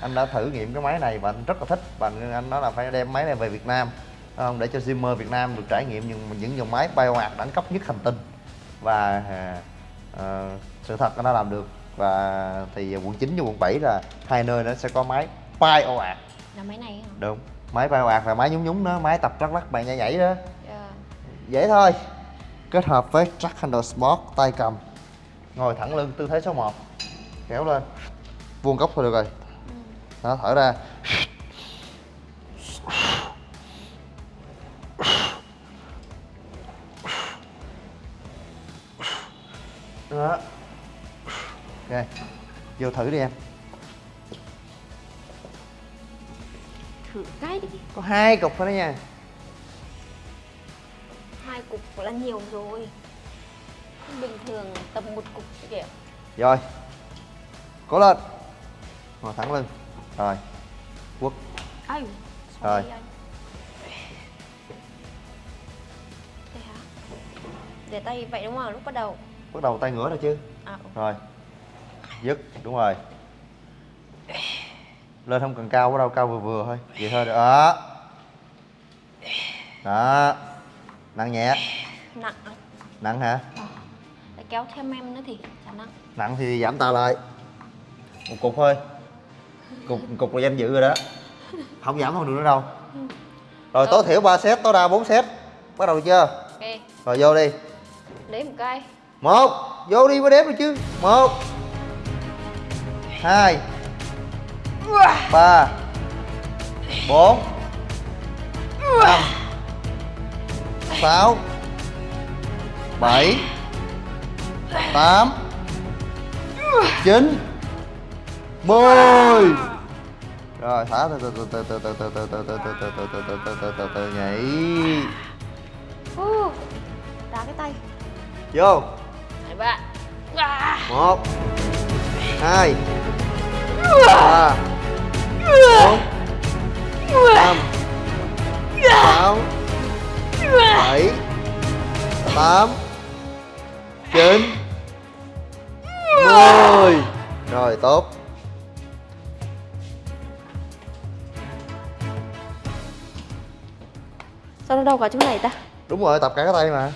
anh đã thử nghiệm cái máy này và anh rất là thích. Và anh nói là phải đem máy này về Việt Nam không? Để cho Zimmer Việt Nam được trải nghiệm những những dòng máy biohack đẳng cấp nhất hành tinh. Và à, ờ, sự thật đã làm được. Và thì quận 9 và quận 7 là hai nơi nó sẽ có máy biohack là máy này hả? Đúng. Máy biohack là máy nhúng nhúng đó máy tập lắc lắc bạn nhảy nhảy đó. Dạ. dễ thôi. Kết hợp với track handle sport tay cầm. Ngồi thẳng lưng tư thế số 1 kéo lên. Vuông góc thôi được rồi. Đó thở ra. Đó. Ok. Vô thử đi em thử cái đi có hai cục thôi đó nha. Hai cục là nhiều rồi. Bình thường tầm một cục kìa. Rồi. Cố lên. Ngồi thẳng lưng. Rồi. Quất. Ai? Rồi. Thế hả? để tay vậy đúng không? Lúc bắt đầu. Bắt đầu tay ngửa rồi chứ. À, ừ. rồi. Dứt. Đúng rồi lên không cần cao quá đâu cao vừa vừa thôi. Vậy thôi đó đó. Nặng nhẹ. Nặng. Nặng hả? Để kéo thêm em nữa thì chả nặng. Nặng thì giảm tay lại. Một cục thôi. Cục cục là danh dự rồi đó. Không giảm không được nữa đâu. Rồi tối thiểu 3 set tối đa 4 set. Bắt đầu chưa? Ok. Rồi vô đi. Lấy một cái một. Vô đi mới đếm được chứ. Một. Hai ba bốn năm sáu bảy tám chín mười rồi thả từ từ từ từ từ từ từ từ từ từ từ từ từ từ từ từ từ nhảy uh, đá cái tay vô à. một hai ba bốn năm sáu bảy tám chín mười rồi tốt sao nó đâu cả chỗ này ta đúng rồi, tập cả cái tay mà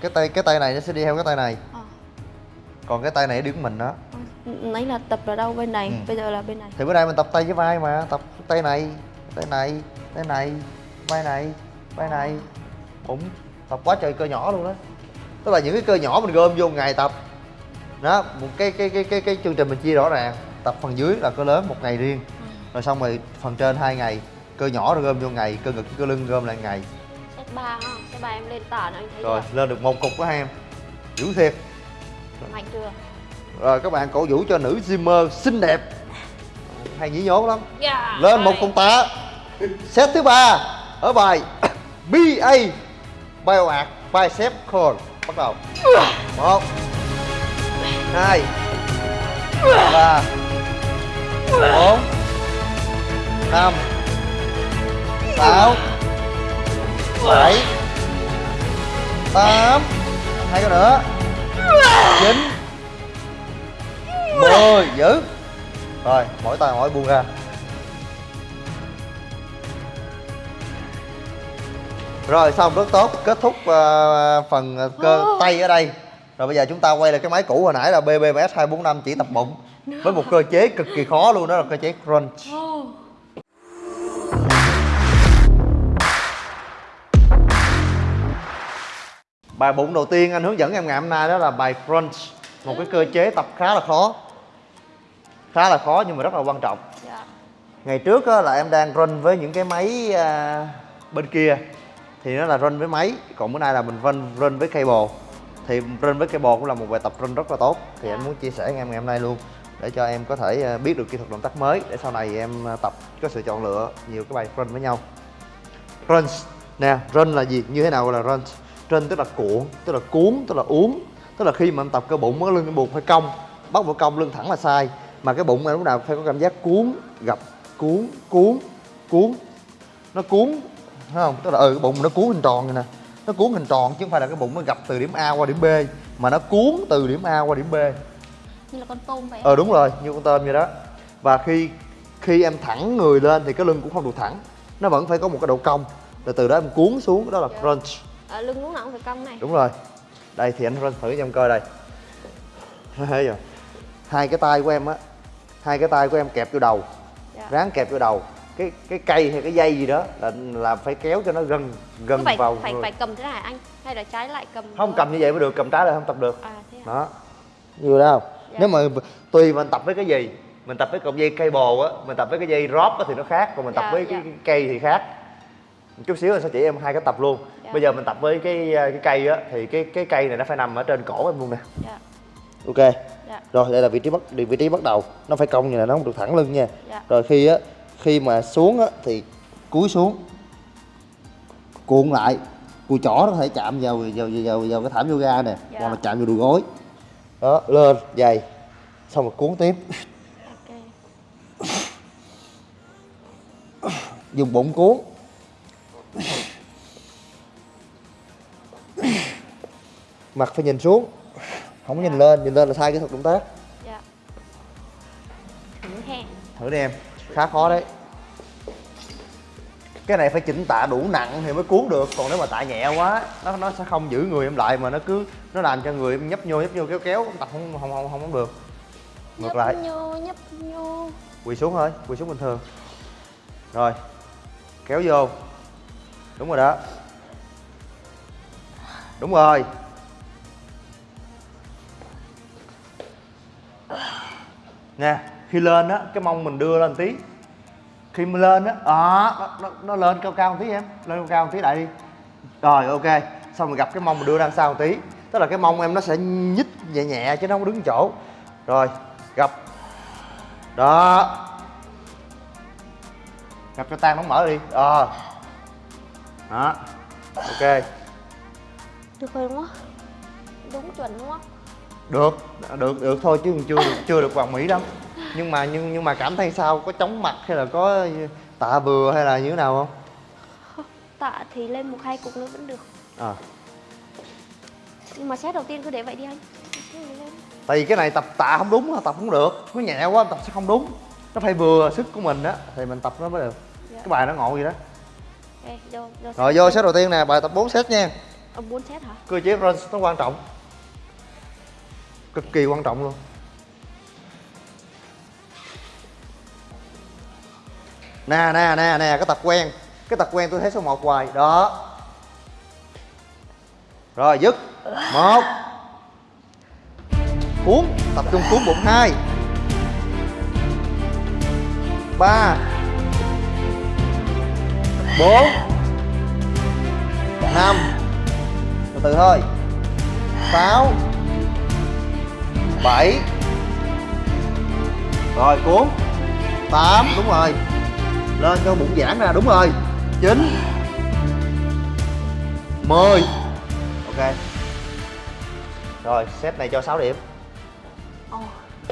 cái tay cái tay này nó sẽ đi theo cái tay này còn cái tay này đứng mình đó. Nãy là tập ở đâu bên này? Ừ. bây giờ là bên này. Thì bữa nay mình tập tay với vai mà tập tay này tay này tay này vai này vai này. Bụng tập quá trời cơ nhỏ luôn đó tức là những cái cơ nhỏ mình gom vô ngày tập. Đó một cái cái cái cái cái chương trình mình chia rõ ràng. Tập phần dưới là cơ lớn một ngày riêng. Rồi xong rồi phần trên hai ngày. Cơ nhỏ rồi gom vô ngày cơ ngực cơ lưng gom lại ngày. Set ba ha. Set ba em lên tả anh thấy rồi chưa? lên được một cục của hai em. Dữ thiệt mạnh chưa rồi các bạn cổ vũ cho nữ Zimmer xinh đẹp. Hay nhí nhố lắm. Yeah, lên một con tá. Set thứ ba ở bài BA Bioart Bicep Curl bắt đầu. Một hai ba bốn năm sáu bảy tám. Hai cái nữa chín mười giữ rồi mỗi tay mỗi buông ra. Rồi xong rất tốt. Kết thúc ờ, phần ờ, cơ tay ở đây. Rồi bây giờ chúng ta quay lại cái máy cũ hồi nãy là BBMS 245 chỉ tập bụng. Với một cơ chế cực kỳ khó luôn đó là cơ chế crunch bài bụng đầu tiên anh hướng dẫn em ngày hôm nay đó là bài crunch một cái cơ chế tập khá là khó. Khá là khó nhưng mà rất là quan trọng. Dạ. ngày trước là em đang run với những cái máy à, bên kia thì nó là run với máy còn bữa nay là mình run run với cable. Thì run với cable cũng là một bài tập run rất là tốt thì Dạ. anh muốn chia sẻ với em ngày hôm nay luôn để cho em có thể à, biết được kỹ thuật động tác mới để sau này em à, tập có sự chọn lựa nhiều cái bài run với nhau. Run nè run là gì như thế nào gọi là run run tức là cuộn tức là cuốn tức là uống. Tức là khi mà em tập cơ bụng cái lưng em buộc phải cong. Bắt vào cong lưng thẳng là sai. Mà cái bụng em lúc nào phải có cảm giác cuốn gập cuốn cuốn cuốn. Nó cuốn thấy không? Tức là ừ cái bụng nó cuốn hình tròn này nè. Nó cuốn hình tròn chứ không phải là cái bụng nó gập từ điểm A qua điểm B mà nó cuốn từ điểm A qua điểm B. Như là con tôm vậy ờ đúng rồi như con tôm vậy đó. Và khi khi em thẳng người lên thì cái lưng cũng không được thẳng. Nó vẫn phải có một cái độ cong. Rồi từ đó em cuốn xuống đó là Dạ. crunch à, lưng nào cũng phải cong này. Đúng rồi. Đây thì anh thử cho em coi đây. Thấy chưa? Hai cái tay của em á hai cái tay của em kẹp vô đầu. Dạ. ráng kẹp vô đầu. Cái cái cây hay cái dây gì đó là là phải kéo cho nó gần gần phải vào phải người. phải cầm thế này anh? Hay là trái lại cầm không cầm như vậy mới được cầm trái là không tập được. À thế à? đó. Nhiều đâu Dạ. nếu mà tùy mình tập với cái gì mình tập với cọng dây cây bồ á mình tập với cái dây drop á thì nó khác còn mình tập Dạ, với dạ. cái, cây thì khác chút xíu anh sẽ chỉ em hai cái tập luôn Dạ. bây giờ mình tập với cái cái cây á thì cái cái cây này nó phải nằm ở trên cổ em luôn nè dạ. ok Dạ. rồi đây là vị trí bắt vị trí bắt đầu nó phải cong như này nó không được thẳng lưng nha Dạ. rồi khi á khi mà xuống á thì cúi xuống cuộn lại cùi chỏ nó có thể chạm vào vào vào, vào, cái thảm yoga nè Dạ. hoặc là chạm vào đùi gối đó lên dày xong rồi cuốn tiếp Ok. dùng bụng cuốn mặt phải nhìn xuống. Không có nhìn lên nhìn lên là sai kỹ thuật động tác. Dạ. Thử đi em. Khá khó đấy. Cái này phải chỉnh tạ đủ nặng thì mới cuốn được. Còn nếu mà tạ nhẹ quá nó nó sẽ không giữ người em lại mà nó cứ nó làm cho người em nhấp nhô nhấp nhô kéo kéo. Tập không không không không, không được. Ngược Nhấp lại. nhô, nhấp nhô. quỳ xuống thôi quỳ xuống bình thường. Rồi. Kéo vô. Đúng rồi đó. Đúng rồi nè khi lên á cái mông mình đưa lên tí. Khi mình lên á à, nó, nó, nó lên cao cao một tí em. Lên cao cao một tí lại đi. Rồi ok. Xong rồi gặp cái mông mình đưa ra sau một tí. Tức là cái mông em nó sẽ nhích nhẹ nhẹ chứ nó không đứng chỗ. Rồi gặp. Đó. Gặp cho tan nó mở đi. Ờ. Đó. Ok. Được rồi đúng không? Đúng chuẩn đúng không? Được được được thôi chứ chưa được chưa được hoàn mỹ lắm. Nhưng mà nhưng nhưng mà cảm thấy sao? Có chóng mặt hay là có tạ vừa hay là như thế nào không? Tạ thì lên một hai cục nữa vẫn được. à. Nhưng mà set đầu tiên cứ để vậy đi anh. Cứ tại vì cái này tập tạ không đúng tập không được. Nó nhẹ quá tập sẽ không đúng. Nó phải vừa sức của mình á thì mình tập nó mới được. Dạ. cái bài nó ngộ vậy đó. Ok, vô, vô rồi vô set đầu tiên nè bài tập 4 set nha. Ờ, 4 set hả? cơ chế run nó quan trọng cực kỳ quan trọng luôn. Nè nè nè nè, cái tập quen, cái tập quen tôi thấy số 1 hoài. Đó. Rồi, dứt. Một. Cuốn, tập trung cuốn bụng. Hai. Ba. Bốn. Năm. Từ từ thôi. Sáu bảy. Rồi cuốn. Tám đúng rồi. Lên cho bụng giãn ra đúng rồi. Chín. Mười. Ok. Rồi set này cho 6 điểm.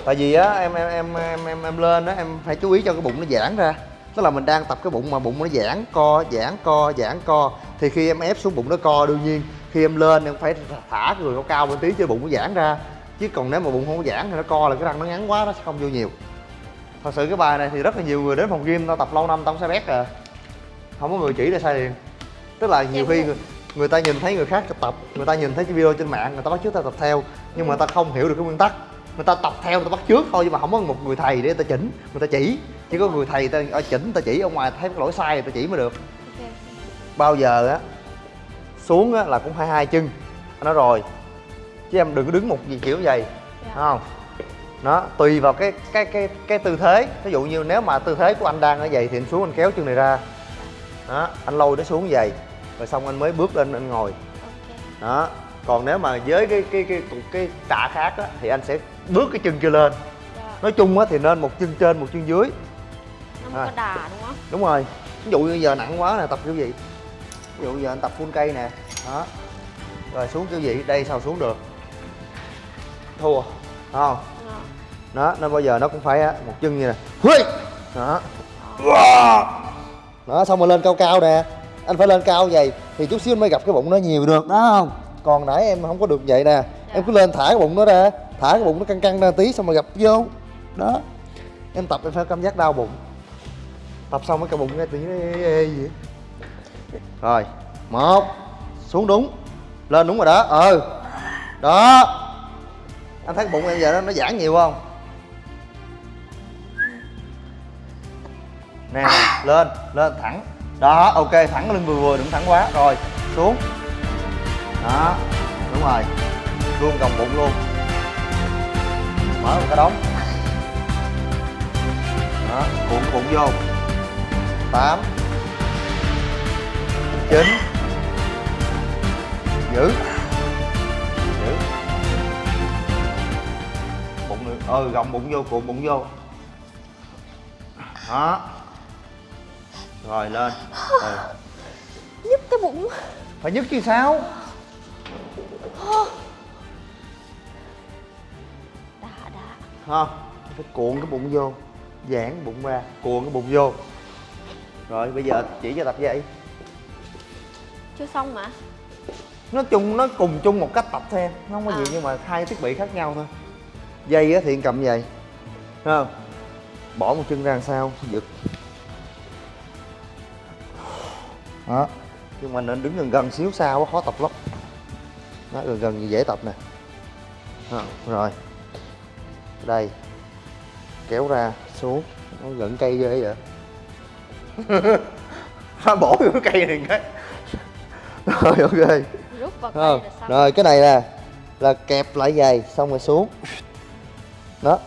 Tại vì á em em em em em, em lên á em phải chú ý cho cái bụng nó giãn ra. Tức là mình đang tập cái bụng mà bụng nó giãn co giãn co giãn co. Thì khi em ép xuống bụng nó co đương nhiên. Khi em lên em phải thả người nó cao lên tí cho bụng nó giãn ra chứ còn nếu mà bụng không có giãn thì nó co là cái răng nó ngắn quá nó sẽ không vô nhiều. Thật sự cái bài này thì rất là nhiều người đến phòng gym tao tập lâu năm tao sai bét à. Không có người chỉ để sai liền. Tức là nhiều khi người, người ta nhìn thấy người khác tập người ta nhìn thấy cái video trên mạng người ta bắt chước ta tập theo nhưng mà ta không hiểu được cái nguyên tắc. Người ta tập theo người ta bắt chước thôi nhưng mà không có một người thầy để ta chỉnh người ta chỉ. Chỉ có người thầy ta ở chỉnh ta chỉ ở ngoài thấy cái lỗi sai ta chỉ mới được. Bao giờ á xuống á là cũng phải hai chân. Nói rồi chứ em đừng có đứng một gì kiểu vậy Dạ. Không? Nó tùy vào cái cái cái cái tư thế. Ví dụ như nếu mà tư thế của anh đang ở vậy thì anh xuống anh kéo chân này ra. Đó anh lôi nó xuống vậy rồi xong anh mới bước lên anh ngồi. Đó còn nếu mà với cái cái cái cái, cái tạ khác á, thì anh sẽ bước cái chân kia lên. Dạ. nói chung á thì nên một chân trên một chân dưới. Nó À. có đà đúng không? đúng rồi. Ví dụ như giờ nặng quá nè tập kiểu gì ví dụ giờ anh tập full cây nè. Đó. Rồi xuống kiểu gì đây sao xuống được thua Đúng không? Ờ. đó nên bao giờ nó cũng phải á, một chân như nè Hui! đó. Đó xong rồi lên cao cao nè. Anh phải lên cao vậy thì chút xíu anh mới gặp cái bụng nó nhiều được đó không? Còn nãy em không có được vậy nè. Em cứ lên thả cái bụng nó ra thả cái bụng nó căng căng ra tí xong rồi gặp vô. Đó. Em tập em phải cảm giác đau bụng. Tập xong mới cái bụng nghe tí ê, ê, ê gì. Rồi một xuống đúng. Lên đúng rồi đó ừ. Đó anh thấy bụng em giờ nó nó giãn nhiều không? Nè lên lên, thẳng. Đó, ok, thẳng lưng vừa vừa, đừng thẳng quá. Rồi, xuống. Đó, đúng rồi. Luôn gồng bụng luôn. Mở một cái đóng đó, cuộn bụng vô. Tám. Chín. Giữ. Ừ gọng bụng vô cuộn bụng vô. Đó. Rồi lên. Ừ. nhức cái bụng. Phải nhức chứ sao? Đã đã. Ha phải cuộn cái bụng vô giãn bụng ra cuộn cái bụng vô. Rồi bây giờ chỉ cho tập dậy chưa xong mà. Nó chung nó cùng chung một cách tập thôi em nó không có gì À. nhưng mà hai thiết bị khác nhau thôi dây á thì cầm dây. Thấy không? Bỏ một chân ra làm sao? Giật. Đó. Nhưng mà nên đứng gần gần xíu xa quá khó tập lắm. Đó gần gần dễ tập nè. Đó, rồi. Đây. Kéo ra xuống. Nó gần cây ghê vậy? Nó vô cái cây này cái. Rồi ok. Rút vào cây là rồi cái này nè là kẹp lại giày xong rồi xuống đó.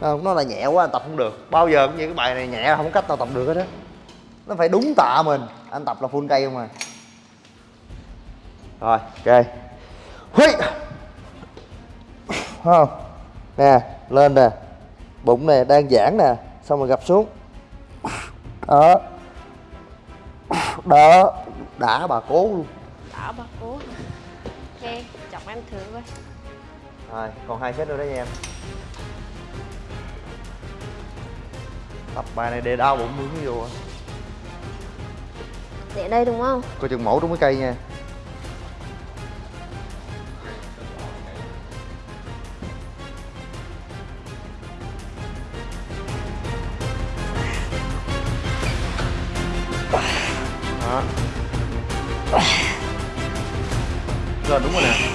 Không, nó là nhẹ quá anh tập không được. Bao giờ cũng như cái bài này nhẹ, không có cách nào tập được hết á. Nó phải đúng tạ mình. Anh tập là full cây không à. Rồi, ok. Huy. Không. Nè, lên nè. Bụng nè, đang giãn nè. Xong rồi gập xuống. Đó. Đó. Đã bà cố luôn. Đã bà cố ok chọc em thử coi. Rồi, còn hai set nữa đó nha em. Tập bài này để đau bụng mướn vô để đây đúng không? Coi chừng mổ trúng cái cây nha. Đó. Rồi đúng rồi nè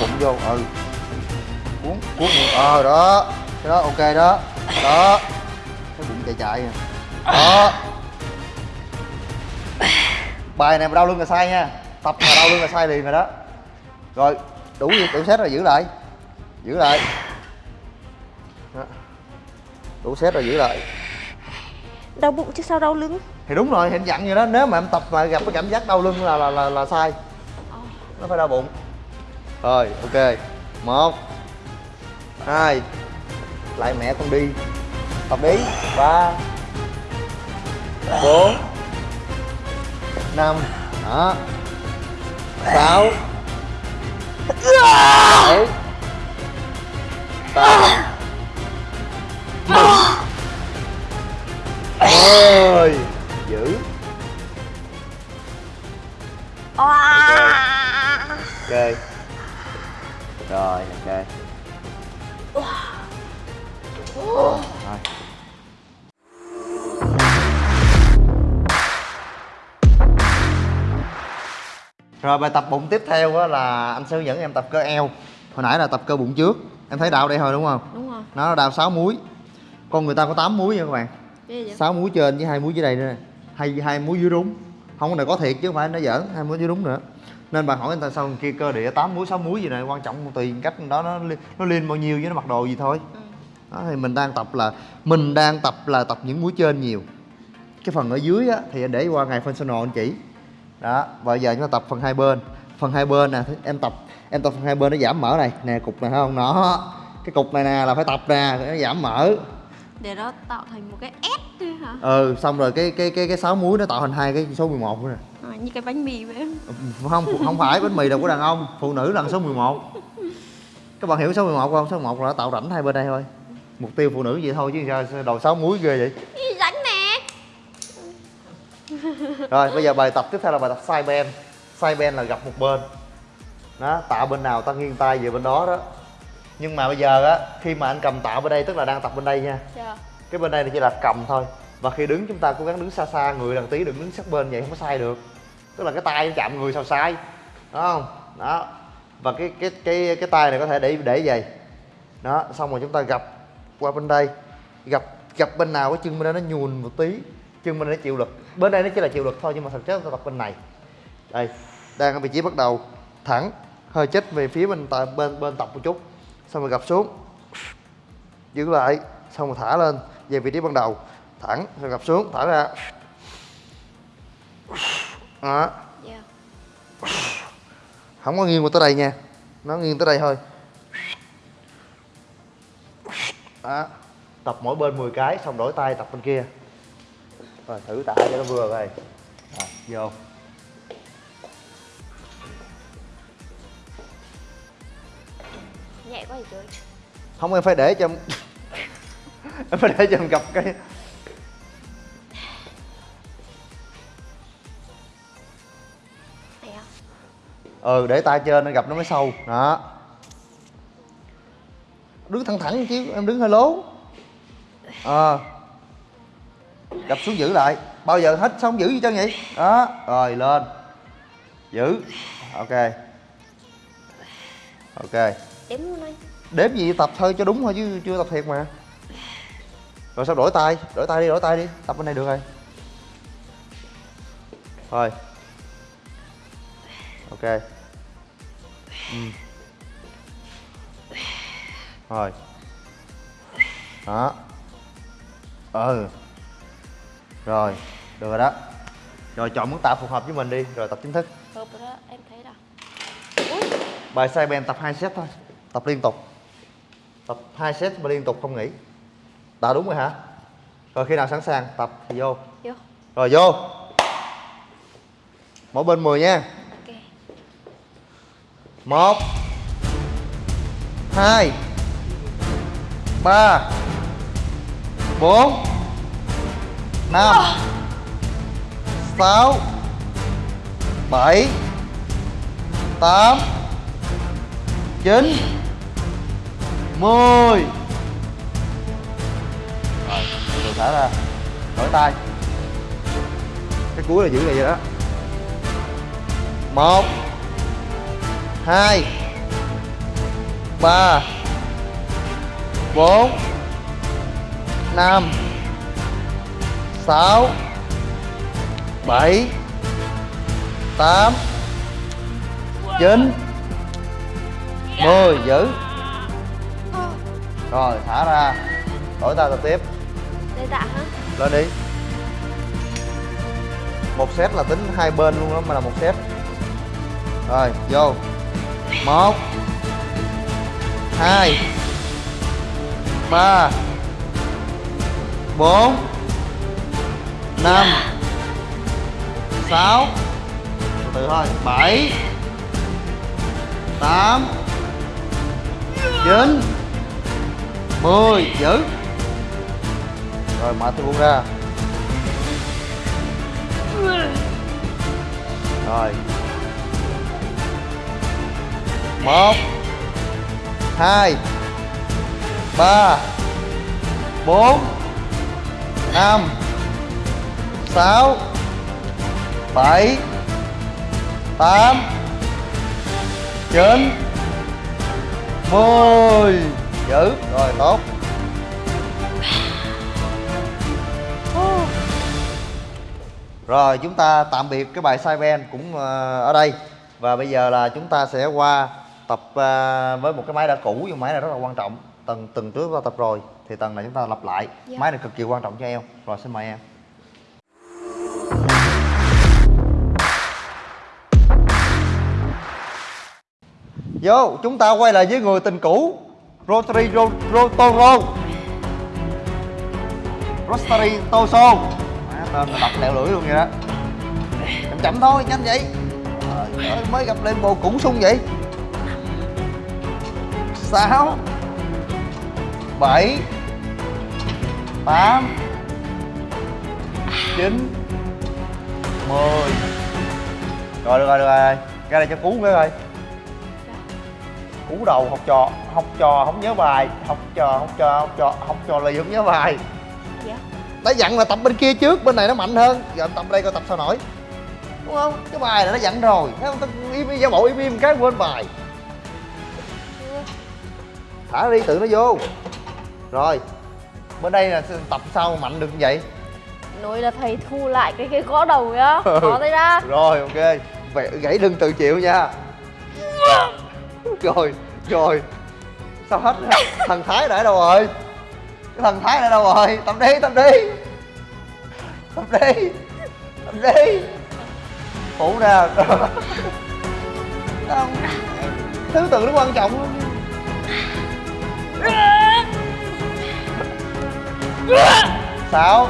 bụng vô, ừ. Cuốn, cuốn ờ đó. Cái đó ok đó. Đó. Cái bụng chạy chạy nè. Đó. Bài này mà đau lưng là sai nha. Tập mà đau lưng là sai liền rồi đó. Rồi, đủ đủ set rồi giữ lại. Giữ lại. Đó. Đủ set rồi giữ lại. Đau bụng chứ sao đau lưng? Thì đúng rồi thì anh dặn vậy đó. Nếu mà em tập mà gặp cái cảm giác đau lưng là là là, là sai. Nó phải đau bụng rồi ok. Một hai lại mẹ con đi. Tập đi ba bốn năm đó. Sáu bảy tám ơi giữ ok rồi ok. Rồi. Rồi bài tập bụng tiếp theo á là anh sẽ hướng dẫn em tập cơ eo. Hồi nãy là tập cơ bụng trước. Em thấy đau đây thôi đúng không? Đúng rồi. Nó đau 6 múi. Con người ta có 8 múi nha các bạn. 6 múi trên với hai múi dưới đây nữa. Hay hai múi dưới đúng không này có thiệt chứ không phải nó giỡn. Hai múi dưới đúng nữa nên bạn hỏi người ta sao kia cơ địa 8 múi 6 múi gì này quan trọng tùy cách đó nó nó liên bao nhiêu với nó mặc đồ gì thôi. Ừ. đó thì mình đang tập là mình đang tập là tập những múi trên nhiều. Cái phần ở dưới á thì anh để qua ngày functional anh chỉ đó và giờ chúng ta tập phần hai bên. Phần hai bên nè em tập em tập phần hai bên nó giảm mỡ này nè cục này thấy không? Nó cái cục này nè là phải tập nè nó giảm mỡ để nó tạo thành một cái S thôi hả? Ừ xong rồi cái cái cái cái sáu múi nó tạo thành hai cái số 11 nữa nè. À, như cái bánh mì vậy không không phải bánh mì đâu của đàn ông. Phụ nữ là số 11 các bạn hiểu số 11 không? Số 11 là nó tạo rãnh hai bên đây thôi. Mục tiêu phụ nữ vậy thôi chứ sao đầu sáu múi ghê vậy? Ý, rãnh nè? Rồi bây giờ bài tập tiếp theo là bài tập side bend side bend là gặp một bên. Đó tạ bên nào ta nghiêng tay về bên đó đó nhưng mà bây giờ á khi mà anh cầm tạ bên đây tức là đang tập bên đây nha. Chưa. cái bên đây này chỉ là cầm thôi. Và khi đứng chúng ta cố gắng đứng xa xa người đằng tí đừng đứng sát bên vậy không có sai được. Tức là cái tay nó chạm người sao sai. Đó không? Đó. Và cái cái cái cái tay này có thể để để vậy. Đó xong rồi chúng ta gập qua bên đây. Gặp gặp bên nào cái chân bên đây nó nhùn một tí. Chân bên đây nó chịu lực. Bên đây nó chỉ là chịu lực thôi nhưng mà thực chất chúng ta tập bên này. Đây đang ở vị trí bắt đầu. Thẳng hơi chết về phía bên bên bên tập một chút xong rồi gập xuống. Giữ lại. Xong rồi thả lên. Về vị trí ban đầu. Thẳng. Rồi gập xuống. Thả ra. Đó. Yeah. không có nghiêng qua tới đây nha. Nó nghiêng tới đây thôi. Đó. Tập mỗi bên 10 cái xong đổi tay tập bên kia. Rồi thử tạ cho nó vừa rồi rồi vô nhẹ quá thì trời không em phải để cho em em phải để cho em gặp cái ừ để tay trên nó gặp nó mới sâu. Đó. Đứng thẳng thẳng chứ em đứng hơi lố. Ờ. Gặp xuống giữ lại. Bao giờ hết xong giữ gì chân vậy? Đó rồi lên. Giữ. Ok. Ok đếm luôn anh đếm gì tập thôi cho đúng thôi chứ chưa tập thiệt mà. Rồi sao đổi tay đổi tay đi đổi tay đi. Tập bên này được rồi. Rồi ok. Ừ. rồi đó. Ừ. Rồi được rồi đó. Rồi chọn mức tạ phù hợp với mình đi rồi tập chính thức. Hợp rồi đó em thấy là bài sai ben tập 2 set thôi tập liên tục. Tập 2 set mà liên tục không nghỉ. Đã đúng rồi hả? Rồi khi nào sẵn sàng tập thì vô. Vô. Rồi vô. Mỗi bên 10 nha. Ok. Một hai ba bốn năm sáu bảy tám chín mười. Rồi từ thả ra. Đổi tay. Cái cuối là giữ lại vậy đó. Một, hai, ba, bốn, năm, sáu, bảy, tám, chín. Mười, giữ rồi thả ra. Đổi tay tập tiếp. Đây tạ hả? Lên đi. Một set là tính hai bên luôn đó mà là một set. Rồi vô. Một. Hai. Ba. Bốn. Năm. Sáu. Từ từ thôi. Bảy. Tám. Chín mười, giữ. Rồi, mở tôi buông ra. Rồi. Một, hai, ba, bốn, năm, sáu, bảy, tám, chín, mười giữ. Rồi tốt. Rồi chúng ta tạm biệt cái bài sai ben cũng ờ, ở đây. Và bây giờ là chúng ta sẽ qua tập ờ, với một cái máy đã cũ nhưng máy này rất là quan trọng. Tầng từng trước ta tập rồi thì tầng này chúng ta lặp lại. Dạ. Máy này cực kỳ quan trọng cho em. Rồi xin mời em. Vô chúng ta quay lại với người tình cũ Rotary Ro, Rotary Rostary Toso. Má, tên là đọc lẹo lưỡi luôn vậy đó. Chậm chậm thôi nhanh vậy. Trời ơi, mới gặp lên bộ cũ sung vậy. Sáu bảy tám chín mười. Rồi được rồi được rồi. Ra đây cho cú nữa rồi cú đầu học trò học trò không nhớ bài học trò học trò học trò học trò lì không nhớ bài. Dạ. Đã dặn là tập bên kia trước bên này nó mạnh hơn. Giờ tập đây coi tập sao nổi. Đúng không? Cái bài này nó dặn rồi. Thấy không? Tao im giả bộ im im cái quên bài. Thả đi tự nó vô. Rồi. Bên đây là tập sao mạnh được như vậy? Nói là thầy thu lại cái cái gõ đầu nhá có tay ra rồi ok. Vậy gãy đừng tự chịu nha rồi rồi. Sao hết rồi? thái đã đâu rồi? Cái thái đã đâu rồi? Tập đi tập đi. Tập đi tập đi. Phụ nè không. Thứ tự nó quan trọng luôn sáu.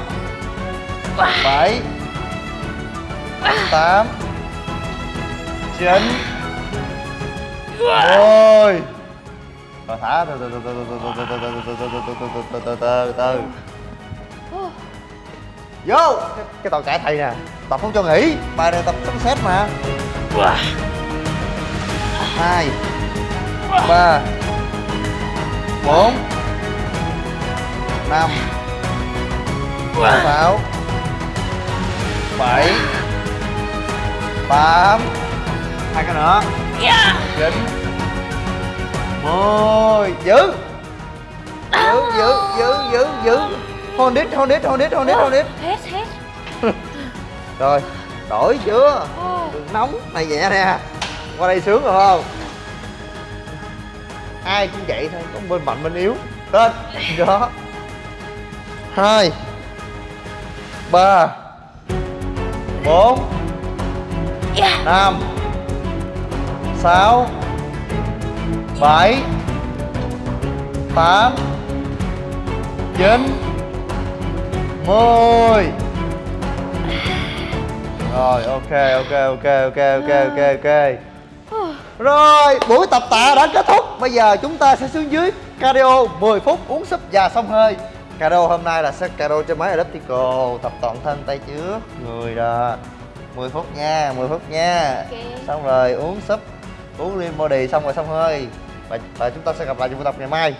Bảy. Tám. Chín mười rồi. Thả từ từ từ từ từ từ từ từ từ từ từ từ từ từ từ từ vô. Cái, tàu chạy thầy nè. Tập không cho nghỉ. Bài này tập sấm xét mà. Hai. Ba. Bốn. Năm. Sáu. Bảy. Tám. Hai cái nữa chín mười giữ giữ giữ giữ giữ giữ hold it hold it hold it hold it hold it. Hết hết. Rồi đổi chưa đừng nóng này nhẹ nè qua đây sướng rồi không? Ai cũng vậy thôi có bên mạnh bên yếu. Lên đó. Hai. Ba. Bốn. Năm sáu bảy tám chín mười. Rồi ok ok ok ok ok ok ok. Rồi buổi tập tạ đã kết thúc. Bây giờ chúng ta sẽ xuống dưới cardio 10 phút uống súp và xông hơi. Cardio hôm nay là set cardio cho máy elliptical. Tập toàn thân tay trước người đó. 10 phút nha 10 phút nha. Ok. xong rồi uống súp uống lean body xong rồi xong hơi. Và, và chúng ta sẽ gặp lại trong buổi tập ngày mai.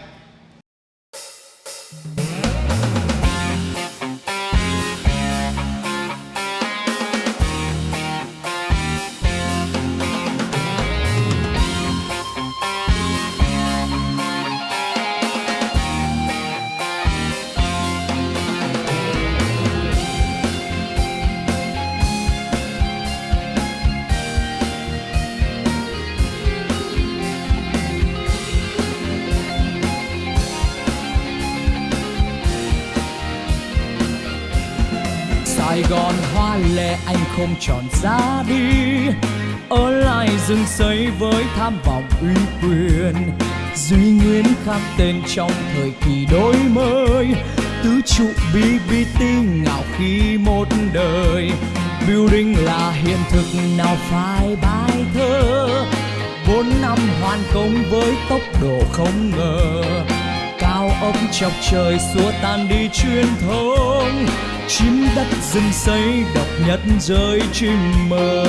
Gòn, hoa lệ anh không chọn ra đi. Ở lại rừng xây với tham vọng uy quyền, Duy Nguyên khắc tên trong thời kỳ đổi mới. Tứ trụ BBT ngạo khí một đời, Building là hiện thực nào phải bài thơ. Bốn năm hoàn công với tốc độ không ngờ, cao ốc chọc trời xua tan đi truyền thống chim đất rừng xây độc nhất rơi chim mơ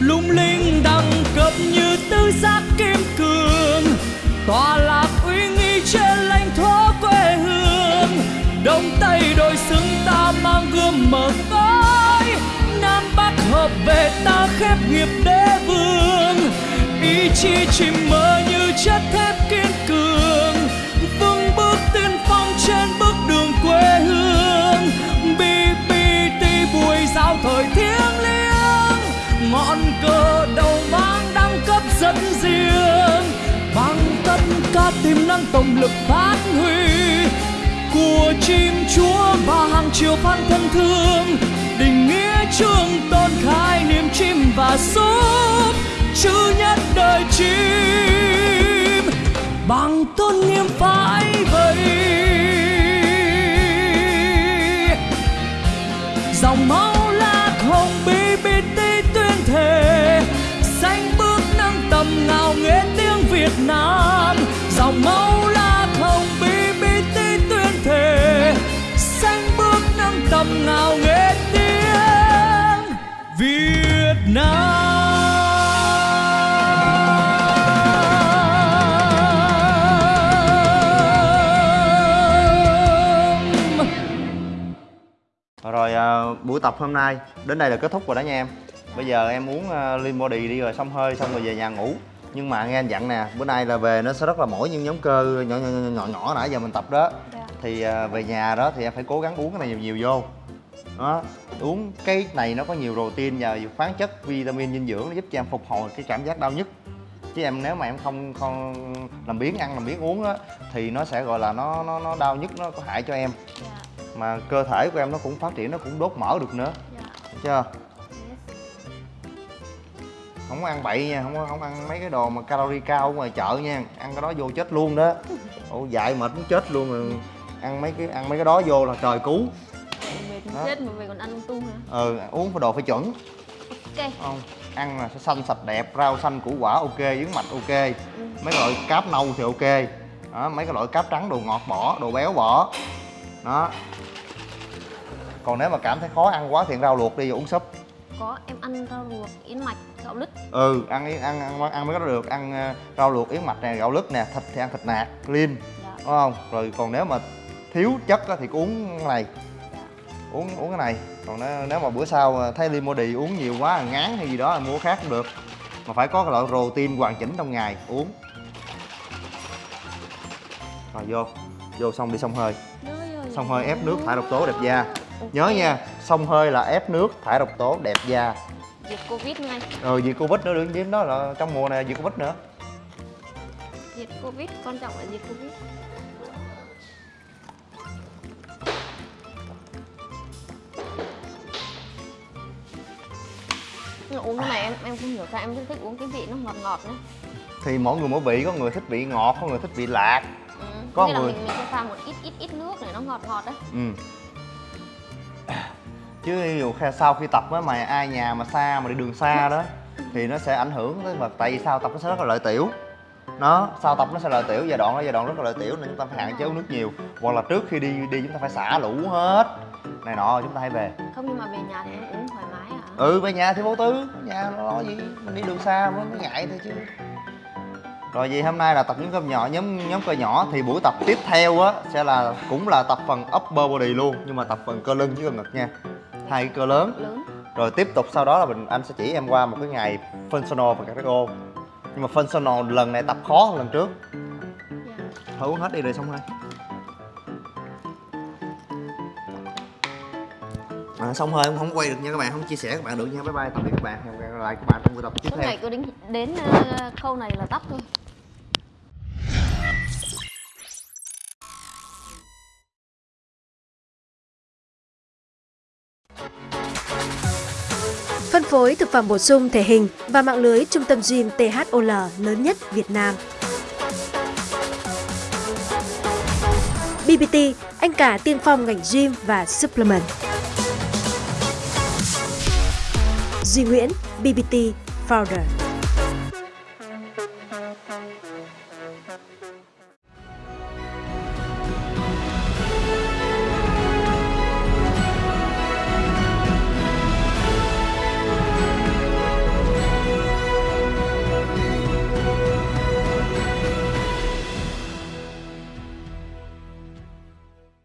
lung linh đẳng cấp như tứ giác kim cương, tòa lạc uy nghi trên lãnh thổ quê hương. Đông tây đôi xứng ta mang gươm mở cõi nam bắc hợp về ta khép nghiệp đế vương. Ý chí chim mơ như chất thép kiên sao thời thiêng liêng? Ngọn cờ đầu mang đang cấp dẫn riêng. Bằng tất cả tiềm năng tổng lực phát huy của chim chúa và hàng triệu fan thân thương. Định nghĩa trường tôn khai niềm chim và súp, chữ nhất đời chim. Bằng tôn nghiêm phải vậy, dòng máu nghe tiếng Việt Nam. Dòng máu la thông bí bí tí tuyên thề. Xanh bước nâng tầm ngào nghe tiếng Việt Nam. Rồi à, buổi tập hôm nay đến đây là kết thúc rồi đó nha em. Bây giờ em muốn uh, lean body đi rồi xong hơi xong rồi về nhà ngủ. Nhưng mà nghe anh dặn nè, bữa nay là về nó sẽ rất là mỏi những nhóm cơ nhỏ nhỏ nhỏ nhỏ, nhỏ nãy giờ mình tập đó. Dạ. Thì à, về nhà đó thì em phải cố gắng uống cái này nhiều nhiều vô. Đó uống cái này nó có nhiều protein và khoáng chất vitamin dinh dưỡng nó giúp cho em phục hồi cái cảm giác đau nhức. Chứ em nếu mà em không không làm biếng ăn làm biếng uống á thì nó sẽ gọi là nó nó nó đau nhức nó có hại cho em. Dạ. Mà cơ thể của em nó cũng phát triển nó cũng đốt mỡ được nữa. Dạ. Chưa. Không có ăn bậy nha không có không ăn mấy cái đồ mà calorie cao ngoài chợ nha ăn cái đó vô chết luôn đó. Ồ dại mệt muốn chết luôn rồi. Ăn mấy cái ăn mấy cái đó vô là trời cứu. Mệt Đó. chết mà về còn ăn tung hả? Ừ uống phải đồ phải chuẩn. Ok. Không? Ăn là xanh sạch đẹp rau xanh củ quả ok yến mạch ok. Mấy cái loại cáp nâu thì ok. Đó, mấy cái loại cáp trắng đồ ngọt bỏ đồ béo bỏ. Đó. Còn nếu mà cảm thấy khó ăn quá thì rau luộc đi uống súp. Có em ăn rau luộc yến mạch gạo lứt. Ừ ăn ăn ăn, ăn cái đó được. Ăn ờ, rau luộc yến mạch nè gạo lứt nè thịt thì ăn thịt nạc clean dạ. đúng không? Rồi còn nếu mà thiếu chất á thì uống cái này. Uống uống cái này. Còn nếu, nếu mà bữa sau ờ, thấy limody uống nhiều quá ngán hay gì đó là mua khác cũng được. Mà phải có cái loại protein hoàn chỉnh trong ngày uống. Rồi vô vô xong đi xông hơi. Xông hơi ép nước thải độc tố đẹp da. Nhớ nha xông hơi là ép nước thải độc tố đẹp da diệt covid ngay rồi diệt covid nữa đừng dính đó là trong mùa này diệt covid nữa. Diệt covid quan trọng là diệt covid. Uống cái này em em không hiểu sao em rất thích uống cái vị nó ngọt ngọt nữa thì mỗi người mỗi vị có người thích vị ngọt có người thích vị lạc. Ừ. Có Nghĩa là người- mình mình sẽ pha một ít ít ít nước để nó ngọt ngọt đấy ừ chứ ví dụ sau khi tập á mà ai nhà mà xa mà đi đường xa đó thì nó sẽ ảnh hưởng tới vật tại vì sao tập nó sẽ rất là lợi tiểu. Nó sau tập nó sẽ lợi tiểu giai đoạn đó giai đoạn rất là lợi tiểu nên chúng ta phải hạn chế uống nước nhiều. Hoặc là trước khi đi đi chúng ta phải xả lũ hết. Này nọ chúng ta hãy về. Không nhưng mà về nhà thì em uống thoải mái à ừ về nhà thì vô tư. Nhà nó lo gì? Mình đi đường xa mới mới ngại thôi chứ. Rồi vậy hôm nay là tập nhóm cơ nhỏ nhóm nhóm cơ nhỏ. Thì buổi tập tiếp theo á sẽ là cũng là tập phần upper body luôn nhưng mà tập phần cơ lưng với cơ ngực nha hai cái cơ lớn. Lớn. Rồi tiếp tục sau đó là mình anh sẽ chỉ em qua một cái ngày functional và cardio nhưng mà functional lần này tập khó hơn lần trước. Dạ. thôi uống hết đi rồi xong thôi à, xong em không quay được nha các bạn không chia sẻ các bạn được nha. Bye bye tạm biệt các bạn. Hẹn gặp lại các bạn trong buổi tập tiếp theo. ngày cứ đến đến ờ, khâu này là tắt thôi phối thực phẩm bổ sung thể hình và mạng lưới trung tâm gym THOL lớn nhất Việt Nam. BBT, anh cả tiên phong ngành gym và supplement. Duy Nguyễn, BBT Founder.